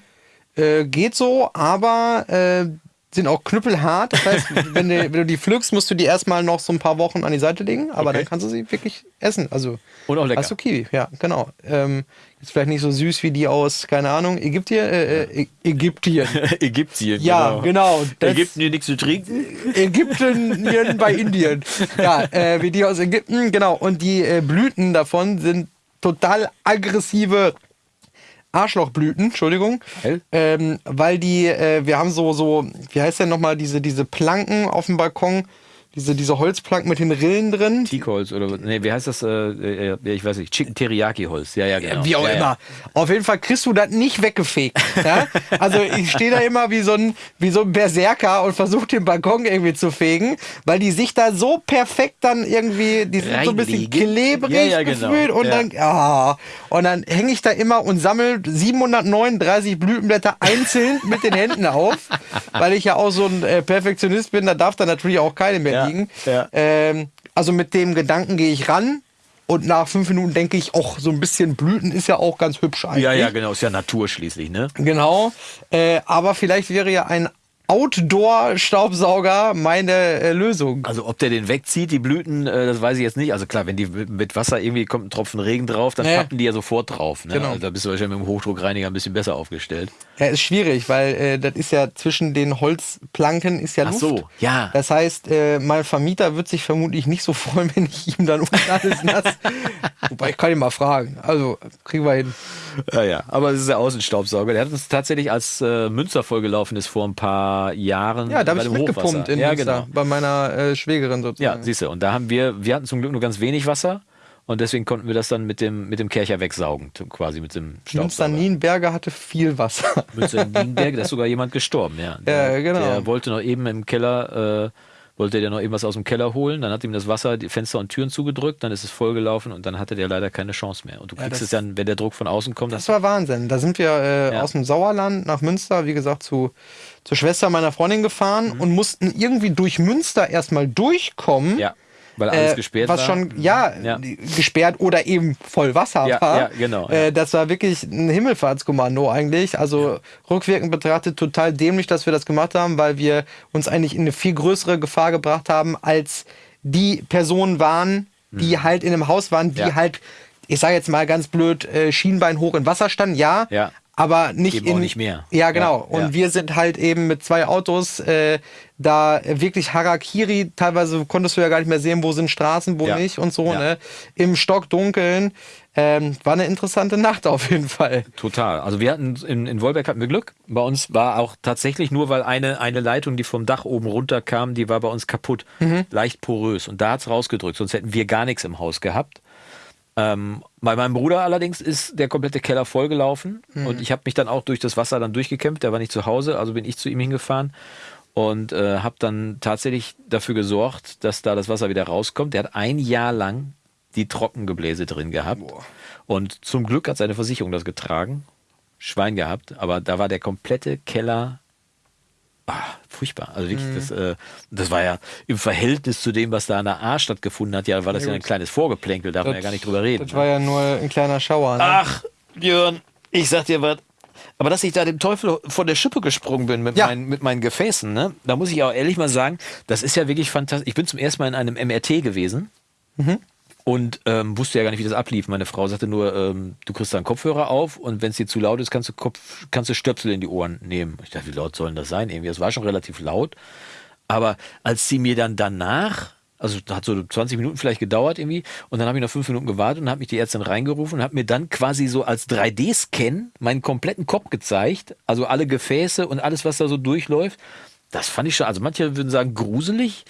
äh, geht so, aber äh, sind auch knüppelhart. Das heißt, wenn du, wenn du die pflückst, musst du die erstmal noch so ein paar Wochen an die Seite legen, aber
Okay.
dann kannst du sie wirklich essen. Also
Und auch lecker.
Hast du Kiwi, ja, genau. Ähm, ist vielleicht nicht so süß wie die aus, keine Ahnung, Ägyptien, äh, äh, Ägyptien.
Ägyptien.
Ja, genau. Das-
Ägypten dir nichts zu trinken?
Ägypten bei Indien. Ja, äh, wie die aus Ägypten, genau. Und die äh, Blüten davon sind total aggressive Arschlochblüten, Entschuldigung. Ähm, weil die, äh, wir haben so, so, wie heißt denn nochmal, diese, diese Planken auf dem Balkon, diese, diese Holzplanken mit den Rillen drin.
Teakholz oder nee, wie heißt das? Äh, äh, ich weiß nicht. Chicken Teriyaki Holz. Ja, ja, genau.
Wie auch
ja,
immer.
Ja.
Auf jeden Fall kriegst du das nicht weggefegt. Ja? Also ich stehe da immer wie so ein, wie so ein Berserker und versuche den Balkon irgendwie zu fegen, weil die sich da so perfekt dann irgendwie, die sind so ein bisschen
Reinlegen.
klebrig
Ja, ja, genau.
gefühlt und
Ja.
dann, ah, und dann hänge ich da immer und sammle 739 Blütenblätter einzeln mit den Händen auf, weil ich ja auch so ein äh, Perfektionist bin, da darf da natürlich auch keine mehr
Ja,
liegen.
ja.
Ähm, also mit dem Gedanken gehe ich ran. Und nach fünf Minuten denke ich, auch so ein bisschen Blüten ist ja auch ganz hübsch eigentlich.
ja, ja, genau. Ist ja Natur schließlich, ne?
Genau. Äh, aber vielleicht wäre ja ein Outdoor-Staubsauger meine äh, Lösung.
Also ob der den wegzieht, die Blüten, äh, das weiß ich jetzt nicht. Also klar, wenn die mit Wasser irgendwie kommt ein Tropfen Regen drauf, dann
Nee.
pappen die ja sofort drauf. Ne?
Genau.
Also da bist du wahrscheinlich mit dem Hochdruckreiniger ein bisschen besser aufgestellt.
Ja, ist schwierig, weil äh, das ist ja zwischen den Holzplanken ist ja
Ach
Luft.
so, ja.
Das heißt, äh, mein Vermieter wird sich vermutlich nicht so freuen, wenn ich ihm dann unten alles nass. Wobei ich kann ihn mal fragen. Also kriegen wir hin.
Ja, ja. Aber es ist der Außenstaubsauger. Der hat uns tatsächlich, als äh, Münster vollgelaufen ist vor ein paar Jahren.
Ja, da habe ich mitgepumpt in
Ja,
Münster,
genau.
bei meiner äh, Schwägerin
Ja,
sozusagen.
siehst du. Und da haben wir, wir hatten zum Glück nur ganz wenig Wasser. Und deswegen konnten wir das dann mit dem, mit dem Kercher wegsaugen, quasi mit dem Staubsauger.
Nienberger hatte viel Wasser.
Münster Nienberg, da ist sogar jemand gestorben, ja. Der,
Ja, genau.
Der wollte noch eben im Keller, äh, wollte der noch eben was aus dem Keller holen, dann hat ihm das Wasser die Fenster und Türen zugedrückt, dann ist es vollgelaufen und dann hatte der leider keine Chance mehr. Und du kriegst
das-
es dann, wenn der Druck von außen kommt,
Das war Wahnsinn. Da sind wir äh,
Ja.
aus dem Sauerland nach Münster, wie gesagt, zu, zur Schwester meiner Freundin gefahren
Mhm.
und mussten irgendwie durch Münster erstmal durchkommen.
ja, weil alles
Äh,
gesperrt
was
war.
schon, ja,
Ja.
gesperrt oder eben voll Wasser
Ja,
war.
ja, genau,
Äh, das war wirklich ein Himmelfahrtskommando eigentlich. Also rückwirkend betrachtet total dämlich, dass wir das gemacht haben, weil wir uns eigentlich in eine viel größere Gefahr gebracht haben, als die Personen waren, die halt in einem Haus waren, die
Mhm.
Halt, ich sage jetzt mal ganz blöd, äh, Schienbein hoch in Wasser standen, ja.
Ja.
Aber nicht
Eben
in,
nicht mehr.
Ja, genau.
Ja,
und
ja.
wir sind halt eben mit zwei Autos äh, da wirklich Harakiri. Teilweise konntest du ja gar nicht mehr sehen, wo sind Straßen, wo
Ja.
nicht und so.
Ja.
Ne? Im Stockdunkeln. Ähm, war eine interessante Nacht auf jeden Fall.
Total. Also wir hatten in, in Wolberg hatten wir Glück. Bei uns war auch tatsächlich nur, weil eine, eine Leitung, die vom Dach oben runterkam, die war bei uns kaputt. Leicht porös. Und da hat's rausgedrückt. Sonst hätten wir gar nichts im Haus gehabt. Ähm, bei meinem Bruder allerdings ist der komplette Keller vollgelaufen. Und ich habe mich dann auch durch das Wasser dann durchgekämpft. Der war nicht zu Hause, also bin ich zu ihm hingefahren. Und äh, habe dann tatsächlich dafür gesorgt, dass da das Wasser wieder rauskommt. Der hat ein Jahr lang die Trockengebläse drin gehabt. Und zum Glück hat seine Versicherung das getragen. Schwein gehabt, aber da war der komplette Keller ah, furchtbar. Also wirklich, das, äh, das war ja im Verhältnis zu dem, was da an der A stattgefunden hat, ja, war das ja, ein kleines Vorgeplänkel, darf man ja gar nicht drüber reden.
Das war ja nur ein kleiner Schauer. Ne?
Ach, Björn, ich sag dir was. Aber dass ich da dem Teufel von der Schippe gesprungen bin mit,
Ja.
meinen, mit meinen Gefäßen, ne? da muss ich auch ehrlich mal sagen, das ist ja wirklich fantastisch. Ich bin zum ersten Mal in einem MRT gewesen und ähm, wusste ja gar nicht, wie das ablief. Meine Frau sagte nur, ähm, du kriegst da einen Kopfhörer auf und wenn es dir zu laut ist, kannst du, Kopf, kannst du Stöpsel in die Ohren nehmen. Ich dachte, wie laut sollen das sein? Irgendwie, das war schon relativ laut. Aber als sie mir dann danach, also hat so 20 Minuten vielleicht gedauert irgendwie, und dann habe ich noch fünf Minuten gewartet und habe mich die Ärztin reingerufen und hat mir dann quasi so als 3D-Scan meinen kompletten Kopf gezeigt, also alle Gefäße und alles, was da so durchläuft. Das fand ich schon, also manche würden sagen gruselig,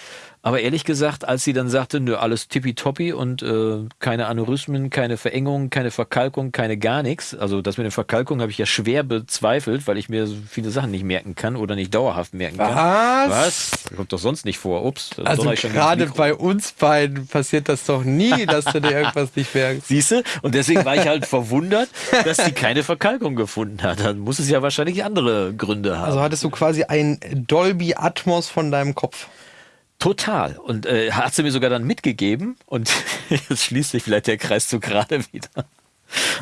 Aber ehrlich gesagt, als sie dann sagte, nö, alles tippitoppi und äh, keine Aneurysmen, keine Verengung, keine Verkalkung, keine gar nichts. Also das mit der Verkalkung habe ich ja schwer bezweifelt, weil ich mir so viele Sachen nicht merken kann oder nicht dauerhaft merken kann.
Was?
Was? Kommt doch sonst nicht vor. Ups.
Also gerade bei uns beiden passiert das doch nie, dass du dir irgendwas nicht merkst.
Siehst du? Und deswegen war ich halt verwundert, dass sie keine Verkalkung gefunden hat. Dann muss es ja wahrscheinlich andere Gründe haben.
Also hattest du quasi ein Dolby Atmos von deinem Kopf.
Total. Und äh, hat sie mir sogar dann mitgegeben. Und jetzt schließt sich vielleicht der Kreis so gerade wieder.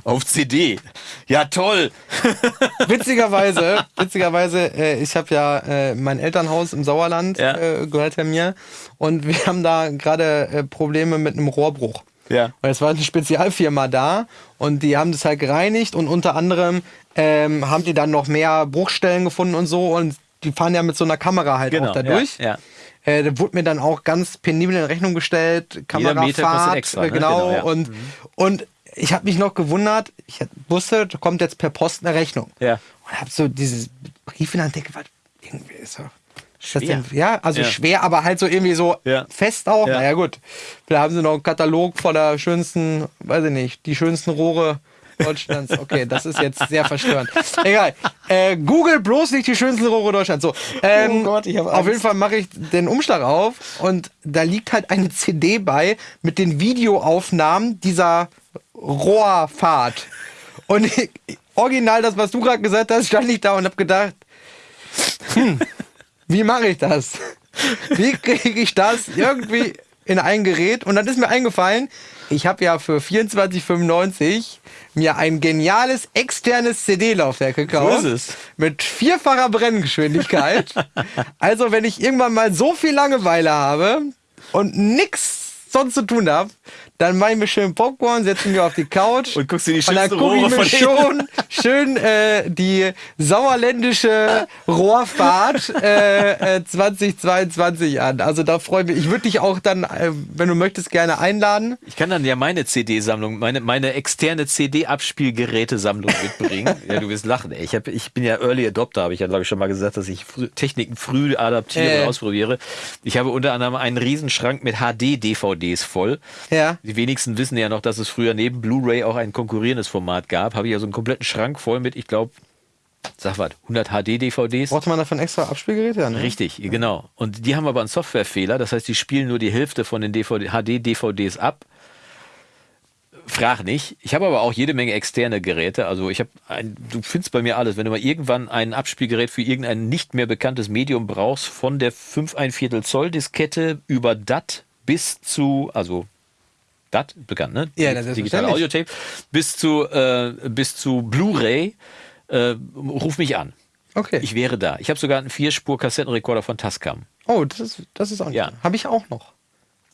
Auf CD. Ja, toll.
Witzigerweise, witzigerweise, äh, ich habe ja äh, mein Elternhaus im Sauerland,
Ja.
äh, gehört ja mir. Und wir haben da gerade äh, Probleme mit einem Rohrbruch.
Ja.
Weil es war eine Spezialfirma da und die haben das halt gereinigt und unter anderem ähm, haben die dann noch mehr Bruchstellen gefunden und so und die fahren ja mit so einer Kamera halt
Genau,
auch da durch.
ja, ja.
Äh, da wurde mir dann auch ganz penibel in Rechnung gestellt, Kamerafahrt,
extra,
äh,
ne?
genau,
Genau, ja.
und, und ich habe mich noch gewundert, ich wusste, da kommt jetzt per Post eine Rechnung.
Ja.
Und habe so dieses Brief in der Hand, denke, was, irgendwie ist
Schwer.
denn- Ja, also
Ja.
schwer, aber halt so irgendwie so
Ja.
fest auch.
Ja.
Naja, gut. Vielleicht haben sie noch einen Katalog voller schönsten, weiß ich nicht, die schönsten Rohre Deutschlands. Okay, das ist jetzt sehr verstörend. Egal. Äh, Google bloß nicht die schönsten Rohre Deutschlands. So. Ähm,
Oh Gott, ich hab
Auf jeden Fall mache ich den Umschlag auf und da liegt halt eine CD bei mit den Videoaufnahmen dieser Rohrfahrt. Und ich, original das, was du gerade gesagt hast, stand ich da und habe gedacht, hm, wie mache ich das? Wie kriege ich das irgendwie in ein Gerät? Und dann ist mir eingefallen, ich habe ja für 24,95 mir ein geniales externes CD-Laufwerk gekauft.
So ist es.
Mit vierfacher Brenngeschwindigkeit. also, wenn ich irgendwann mal so viel Langeweile habe und nix sonst zu tun habe, dann mache ich mir schön Popcorn, setze mich auf die Couch
Und guckst dir die
und dann
schönsten
gucke ich mir schon schön äh, die sauerländische Rohrfahrt äh, äh, 2022 an. Also da freue ich mich. Ich würde dich auch dann, äh, wenn du möchtest, gerne einladen.
Ich kann dann ja meine CD-Sammlung, meine, meine externe CD-Abspielgerätesammlung mitbringen. ja, du wirst lachen. Ey. Ich, hab, ich bin ja Early Adopter, habe ich ja, glaube ich, schon mal gesagt, dass ich Techniken früh adaptiere und ausprobiere. Ich habe unter anderem einen Riesenschrank mit HD-DVDs voll.
Ja.
Die wenigsten wissen ja noch, dass es früher neben Blu-ray auch ein konkurrierendes Format gab. Habe ich ja so einen kompletten Schrank voll mit, ich glaube, sag was, 100 HD-DVDs.
Braucht man dafür ein extra Abspielgerät? Ja, ne?
Richtig, genau. Und die haben aber einen Softwarefehler, das heißt, die spielen nur die Hälfte von den DVD, HD-DVDs ab. Frag nicht. Ich habe aber auch jede Menge externe Geräte. Also ich habe ein, du findest bei mir alles. Wenn du mal irgendwann ein Abspielgerät für irgendein nicht mehr bekanntes Medium brauchst, von der 5 1 Viertel Zoll Diskette über DAT bis zu, also DAT, bekannt, ne?
Ja, das ist selbstverständlich.
Audiotape, bis zu, äh, bis zu Blu-ray, äh, ruf mich an.
Okay.
Ich wäre da. Ich habe sogar einen Vierspur-Kassettenrekorder von Tascam.
oh, das ist, das ist auch nicht.
Ja.
Habe ich auch noch.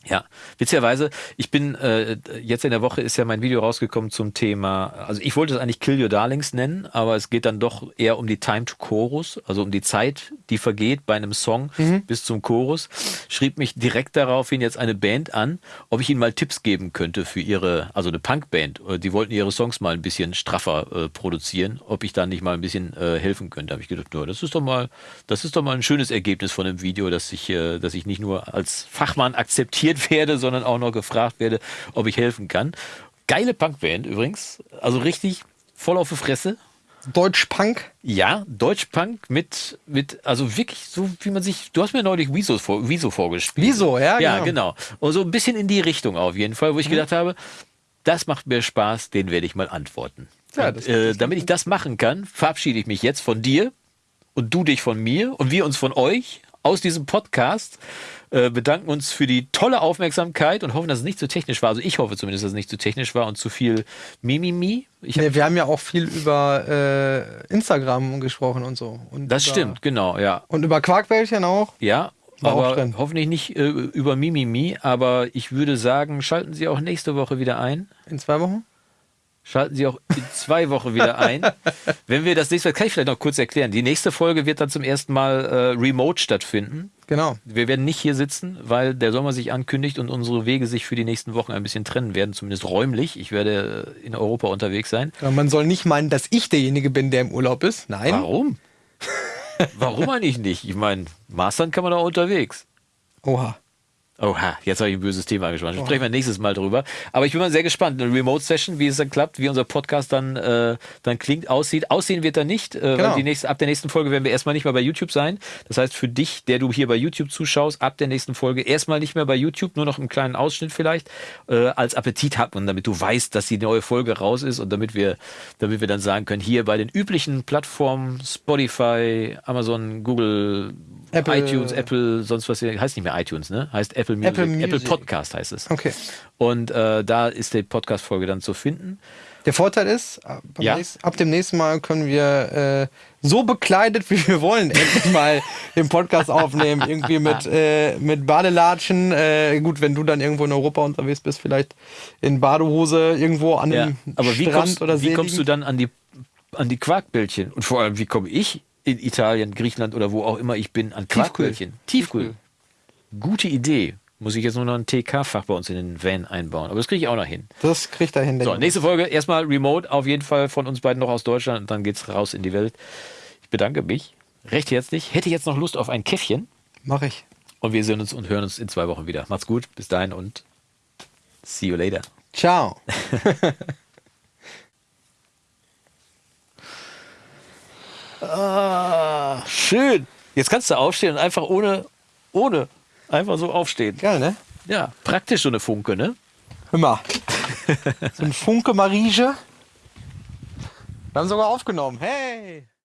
Ja, witzigerweise, ich bin, äh, jetzt in der Woche ist ja mein Video rausgekommen zum Thema, also ich wollte es eigentlich Kill Your Darlings nennen, aber es geht dann doch eher um die Time to Chorus, also um die Zeit, die vergeht bei einem Song bis zum Chorus. Schrieb mich direkt daraufhin jetzt eine Band an, ob ich ihnen mal Tipps geben könnte für ihre, also eine Punkband. Äh, Die wollten ihre Songs mal ein bisschen straffer äh, produzieren, ob ich da nicht mal ein bisschen äh, helfen könnte. Habe ich gedacht, ja, das ist doch mal, das ist doch mal ein schönes Ergebnis von dem Video, dass ich, äh, dass ich nicht nur als Fachmann akzeptiert werde, sondern auch noch gefragt werde, ob ich helfen kann. Geile Punkband übrigens, also richtig voll auf die Fresse.
Deutsch-Punk.
Ja, Deutschpunk mit, mit, also wirklich so, wie man sich, du hast mir neulich Wieso, vor, Wieso vorgespielt.
Wieso, ja,
Ja,
genau.
genau. Und so ein bisschen in die Richtung auf jeden Fall, wo ich gedacht habe, das macht mir Spaß, den werde ich mal antworten.
Ja,
und, äh, damit ich das machen kann, verabschiede ich mich jetzt von dir und du dich von mir und wir uns von euch aus diesem Podcast. Äh, bedanken uns für die tolle Aufmerksamkeit und hoffen, dass es nicht zu technisch war. Also ich hoffe zumindest, dass es nicht zu technisch war und zu viel Mimimi. Ich hab,
Nee, wir haben ja auch viel über äh, Instagram gesprochen und so. Und
das
über,
stimmt, genau, ja.
Und über Quarkbällchen auch.
Ja, aber hoffentlich nicht äh, über Mimimi. Aber ich würde sagen, schalten Sie auch nächste Woche wieder ein.
In zwei Wochen.
Schalten Sie auch in zwei Wochen wieder ein. Wenn wir das nächste Mal, kann ich vielleicht noch kurz erklären. Die nächste Folge wird dann zum ersten Mal äh, remote stattfinden.
Genau.
Wir werden nicht hier sitzen, weil der Sommer sich ankündigt und unsere Wege sich für die nächsten Wochen ein bisschen trennen werden, zumindest räumlich. Ich werde äh, in Europa unterwegs sein.
Ja, Man soll nicht meinen, dass ich derjenige bin, der im Urlaub ist. Nein.
Warum? Warum eigentlich nicht? Ich meine, Mastern kann man auch unterwegs.
Oha.
Oha, jetzt habe ich ein böses Thema angesprochen. Sprechen wir nächstes Mal drüber. Aber ich bin mal sehr gespannt. Eine Remote-Session, wie es dann klappt, wie unser Podcast dann, äh, dann klingt, aussieht. Aussehen wird er nicht, äh,
Genau.
weil die nächste, ab der nächsten Folge werden wir erstmal nicht mehr bei YouTube sein. Das heißt, für dich, der du hier bei YouTube zuschaust, ab der nächsten Folge erstmal nicht mehr bei YouTube, nur noch einen kleinen Ausschnitt vielleicht, äh, als Appetit hat man, damit du weißt, dass die neue Folge raus ist und damit wir, damit wir dann sagen können, hier bei den üblichen Plattformen, Spotify, Amazon, Google,
Apple.
iTunes, Apple, sonst was, heißt nicht mehr iTunes, ne? Heißt Apple Music,
Apple
Apple,
Music.
Podcast heißt es.
Okay.
Und äh, da ist die Podcast-Folge dann zu finden.
Der Vorteil ist, beim
Ja.
nächsten, ab dem nächsten Mal können wir äh, so bekleidet, wie wir wollen, endlich mal den Podcast aufnehmen. Irgendwie mit, äh, mit Badelatschen. Äh, gut, wenn du dann irgendwo in Europa unterwegs bist, vielleicht in Badehose irgendwo an
Ja.
einem
Aber wie,
Strand
kommst,
oder See
wie kommst du dann an die, an die Quarkbällchen? Und vor allem, wie komme ich in Italien, Griechenland oder wo auch immer ich bin an
Tiefkühl.
Quarkbällchen? Tiefkühl. Gute Idee. Muss ich jetzt nur noch ein TK-Fach bei uns in den Van einbauen. Aber das kriege ich auch noch hin.
Das kriegt er hin.
So,
ich.
nächste Folge erstmal remote, auf jeden Fall von uns beiden noch aus Deutschland und dann geht's raus in die Welt. Ich bedanke mich recht herzlich. Hätte jetzt noch Lust auf ein Käffchen
Mach ich.
und wir sehen uns und hören uns in zwei Wochen wieder. Macht's gut, bis dahin und see you later.
Ciao.
Ah, schön. Jetzt kannst du aufstehen und einfach ohne, ohne, einfach so aufstehen.
Geil, ne?
Ja, praktisch so eine Funke, ne?
Hör mal. so ein Funke Marige. Wir haben sogar aufgenommen. Hey!